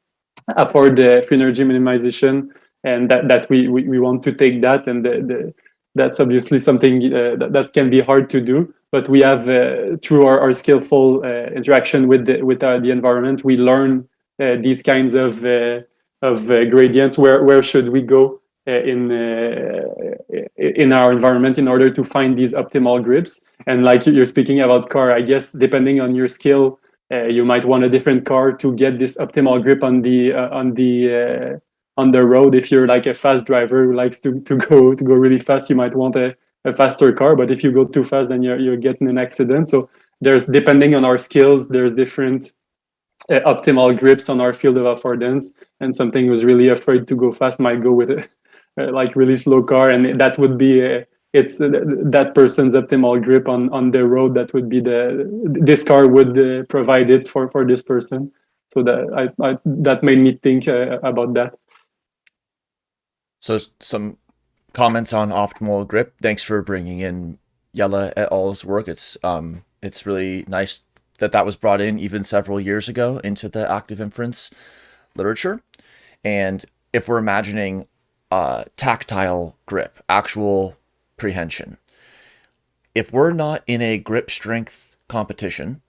afford the free energy minimization and that, that we, we, we want to take that and the, the, that's obviously something uh, that, that can be hard to do but we have uh, through our, our skillful uh, interaction with the, with uh, the environment we learn uh, these kinds of of gradients where where should we go in in our environment in order to find these optimal grips. And like you're speaking about car i guess depending on your skill uh, you might want a different car to get this optimal grip on the uh, on the uh, on the road. If you're like a fast driver who likes to, to go to go really fast, you might want a, a faster car. But if you go too fast, then you're you're getting an accident. So there's depending on our skills, there's different uh, optimal grips on our field of affordance. And something who's really afraid to go fast might go with a, like really slow car, and that would be a, it's uh, that person's optimal grip on on the road that would be the this car would uh, provide it for for this person. So that i, I that made me think uh, about that. So some comments on optimal grip. Thanks for bringing in Jelle et al.'s work. It's um it's really nice that that was brought in even several years ago into the active inference literature. And if we're imagining uh, tactile grip actual prehension. If we're not in a grip strength competition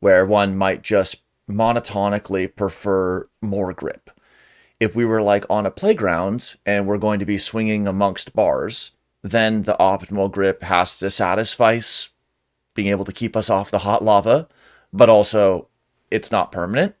where one might just monotonically prefer more grip, if we were like on a playground and we're going to be swinging amongst bars, then the optimal grip has to satisfy being able to keep us off the hot lava, but also it's not permanent.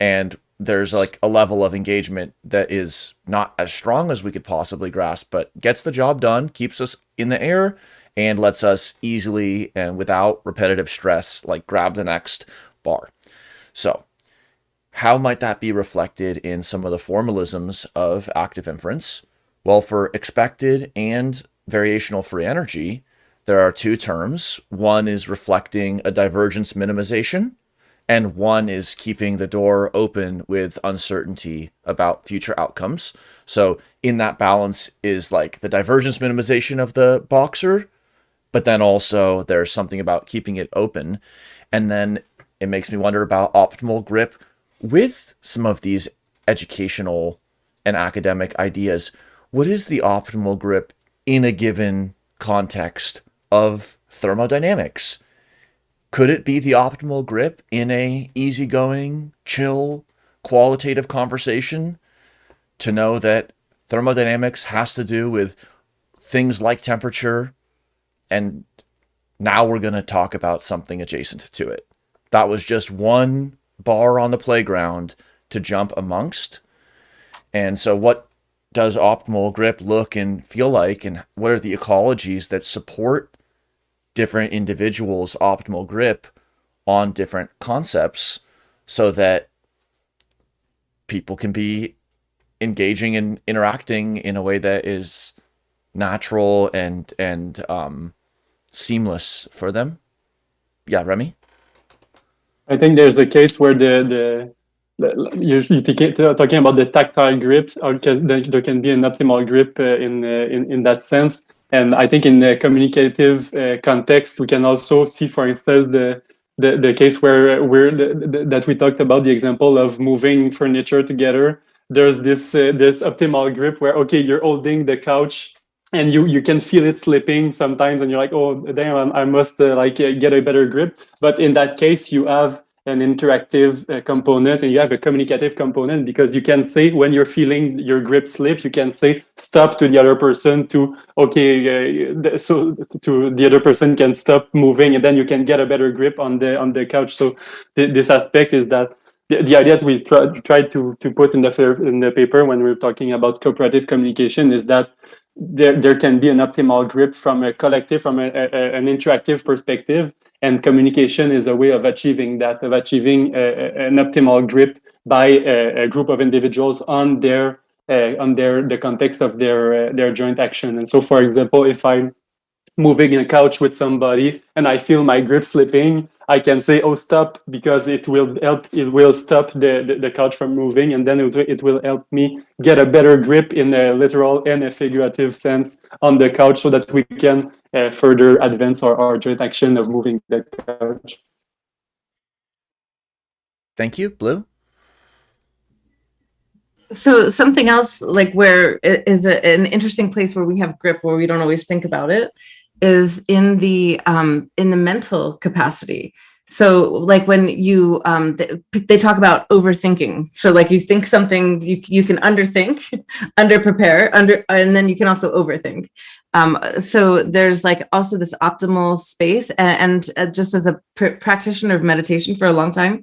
And there's like a level of engagement that is not as strong as we could possibly grasp, but gets the job done, keeps us in the air, and lets us easily and without repetitive stress, like grab the next bar. So how might that be reflected in some of the formalisms of active inference? Well, for expected and variational free energy, there are two terms. One is reflecting a divergence minimization, and one is keeping the door open with uncertainty about future outcomes. So in that balance is like the divergence minimization of the boxer, but then also there's something about keeping it open. And then it makes me wonder about optimal grip with some of these educational and academic ideas. What is the optimal grip in a given context of thermodynamics? Could it be the optimal grip in a easygoing, chill, qualitative conversation to know that thermodynamics has to do with things like temperature. And now we're going to talk about something adjacent to it. That was just one bar on the playground to jump amongst. And so, what does optimal grip look and feel like? And what are the ecologies that support different individuals' optimal grip on different concepts so that people can be engaging and interacting in a way that is natural and and um, seamless for them. Yeah, Rémi. I think there's a case where the the, you're, talking about the tactile grip, or there can be an optimal grip uh, in, uh, in in that sense. And I think in the communicative uh, context, we can also see, for instance, the the, the case where we're the, the, that we talked about the example of moving furniture together. There's this uh, this optimal grip where okay, you're holding the couch and you you can feel it slipping sometimes and you're like oh damn i must uh, like uh, get a better grip but in that case you have an interactive uh, component and you have a communicative component because you can say when you're feeling your grip slip you can say stop to the other person to okay uh, so to the other person can stop moving and then you can get a better grip on the on the couch. So th this aspect is that the, the idea that we tried to to put in the in the paper when we we're talking about cooperative communication is that there, there can be an optimal grip from a collective, from a, a, an interactive perspective. And communication is a way of achieving that, of achieving an optimal grip by a, group of individuals on their uh, on their the context of their uh, their joint action. And so, for example, if I'm moving in a couch with somebody and I feel my grip slipping, I can say, oh, stop, because it will help, it will stop the, the, the couch from moving. And then it, it will help me get a better grip in a literal and a figurative sense on the couch so that we can uh, further advance our, our joint action of moving the couch. Thank you, Blue. So something else like where it is an interesting place where we have grip where we don't always think about it is in the um, in the mental capacity. So like when you um, they, they talk about overthinking. So like you think something you you can underthink, under prepare, under and then you can also overthink. Um, so there's like also this optimal space and, and uh, just as a pr practitioner of meditation for a long time,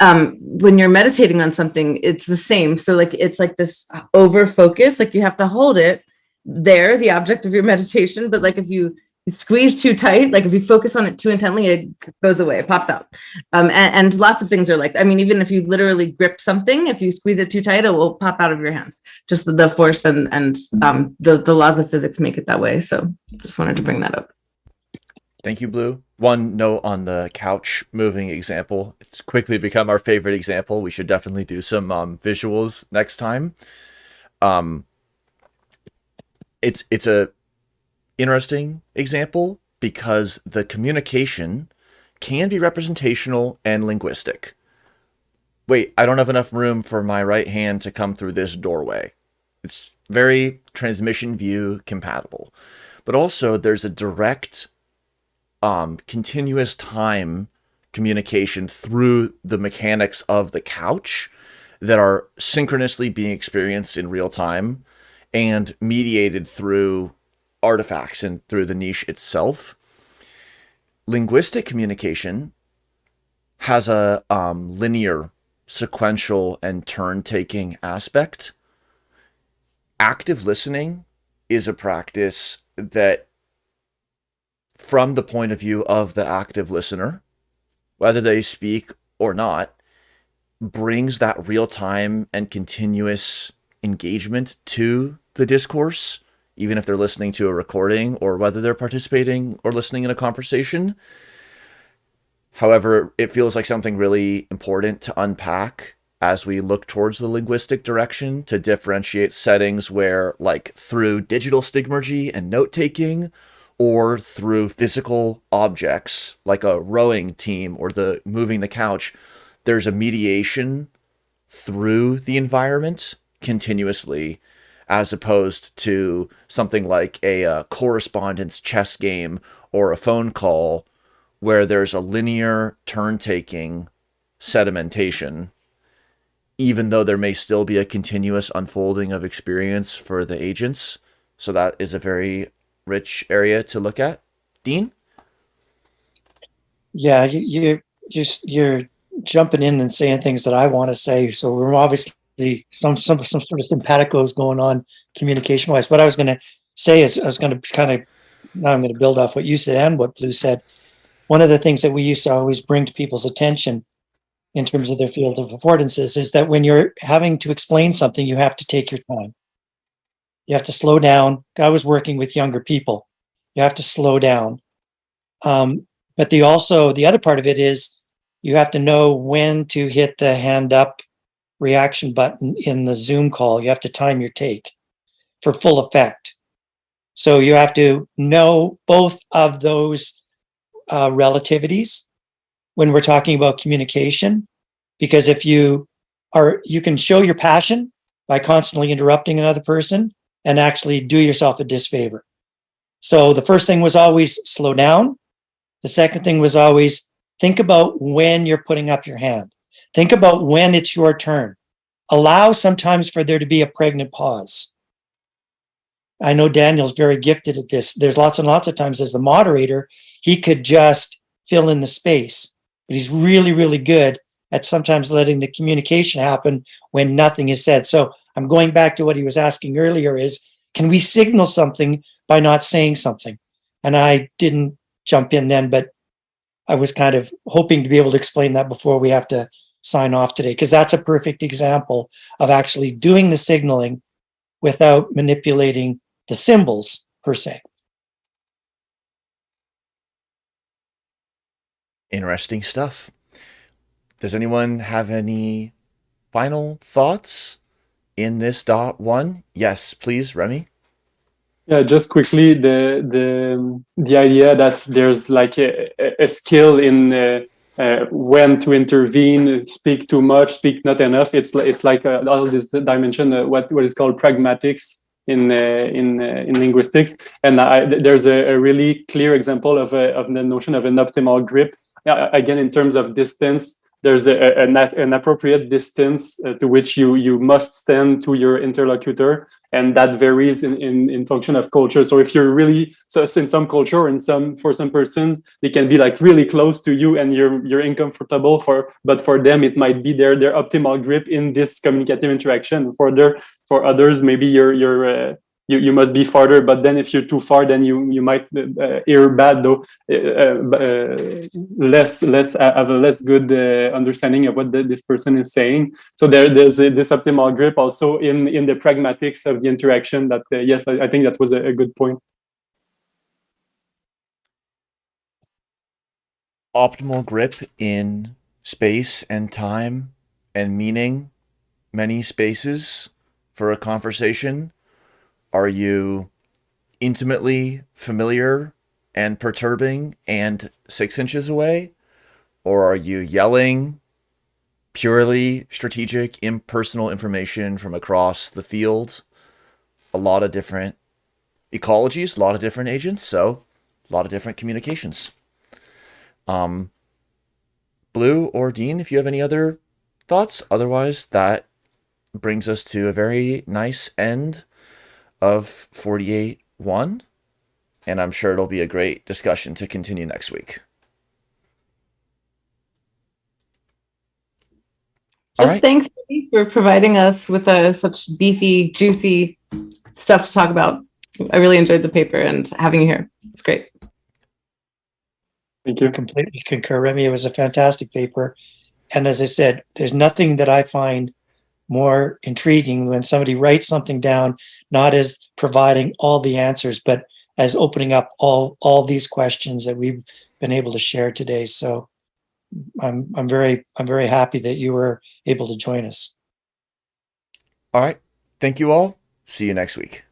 um, when you're meditating on something, it's the same. So like it's like this over focus, like you have to hold it there, the object of your meditation. But like if you squeeze too tight, like if you focus on it too intently, it goes away, it pops out. Um, and, and, lots of things are like, I mean, even if you literally grip something, if you squeeze it too tight, it will pop out of your hand. Just the, force and, and um, the, the laws of physics make it that way. So just wanted to bring that up. Thank you, Blue. One note on the couch moving example. It's quickly become our favorite example. We should definitely do some um, visuals next time. Um, it's it's a interesting example because the communication can be representational and linguistic. Wait, I don't have enough room for my right hand to come through this doorway. It's very transmission view compatible. But also there's a direct um, continuous time communication through the mechanics of the couch that are synchronously being experienced in real time and mediated through artifacts and through the niche itself. Linguistic communication has a um, linear, sequential, and turn-taking aspect. Active listening is a practice that, from the point of view of the active listener, whether they speak or not, brings that real-time and continuous engagement to the discourse even if they're listening to a recording or whether they're participating or listening in a conversation. However, it feels like something really important to unpack as we look towards the linguistic direction to differentiate settings where, like, through digital stigmergy and note taking, or through physical objects like a rowing team or the moving the couch, there's a mediation through the environment continuously as opposed to something like a uh, correspondence chess game or a phone call where there's a linear turn taking sedimentation even though there may still be a continuous unfolding of experience for the agents. So that is a very rich area to look at. Dean? Yeah, you, you, you're, you're jumping in and saying things that I want to say. So we're obviously some, some, some sort of simpatico is going on communication wise. What I was going to say is I was going to kind of, now I'm going to build off what you said and what Blue said. One of the things that we used to always bring to people's attention in terms of their field of affordances is that when you're having to explain something, you have to take your time. You have to slow down. I was working with younger people. You have to slow down. Um, but the also, the other part of it is you have to know when to hit the hand up reaction button in the Zoom call. You have to time your take for full effect. So you have to know both of those uh, relativities when we're talking about communication, because if you are, you can show your passion by constantly interrupting another person and actually do yourself a disfavor. So the first thing was always slow down. The second thing was always think about when you're putting up your hand. Think about when it's your turn. Allow sometimes for there to be a pregnant pause. I know Daniel's very gifted at this. There's lots and lots of times as the moderator, he could just fill in the space, but he's really, really good at sometimes letting the communication happen when nothing is said. So I'm going back to what he was asking earlier is, can we signal something by not saying something? And I didn't jump in then, but I was kind of hoping to be able to explain that before we have to sign off today, because that's a perfect example of actually doing the signaling without manipulating the symbols per se. Interesting stuff. Does anyone have any final thoughts in this dot one? Yes, please, Rémi. Yeah, just quickly, the the the idea that there's like a, a skill in uh, uh, when to intervene, speak too much, speak not enough. It's it's like uh, all this dimension, uh, what what is called pragmatics in uh, in uh, in linguistics, and I, there's a, a, really clear example of a, of the notion of an optimal grip. again, in terms of distance, there's a, a, an appropriate distance uh, to which you you must stand to your interlocutor and that varies in, in in function of culture. So if you're really so in some culture and some for some person they can be like really close to you and you're you're uncomfortable for but for them it might be their their optimal grip in this communicative interaction. For their for others maybe you're you're uh, you, you must be farther but then if you're too far then you you might uh, hear bad though uh, uh, less less uh, have a less good uh, understanding of what the, this person is saying. So there there's a, this optimal grip also in in the pragmatics of the interaction that uh, yes I, I, think that was a, a good point. Optimal grip in space and time and meaning many spaces for a conversation are you intimately familiar and perturbing and six inches away? Or are you yelling purely strategic, impersonal information from across the field? A lot of different ecologies, a lot of different agents, so a lot of different communications. Um, Blue or Dean, if you have any other thoughts, otherwise that brings us to a very nice end of 48.1, and I'm sure it'll be a great discussion to continue next week. Just right. thanks for providing us with a, such beefy, juicy stuff to talk about. I really enjoyed the paper and having you here. It's great. Thank you. I completely concur, Rémi. It was a fantastic paper. And as I said, there's nothing that I find more intriguing when somebody writes something down, not as providing all the answers, but as opening up all all these questions that we've been able to share today. So I'm I'm very I'm very happy that you were able to join us. All right. Thank you all. See you next week.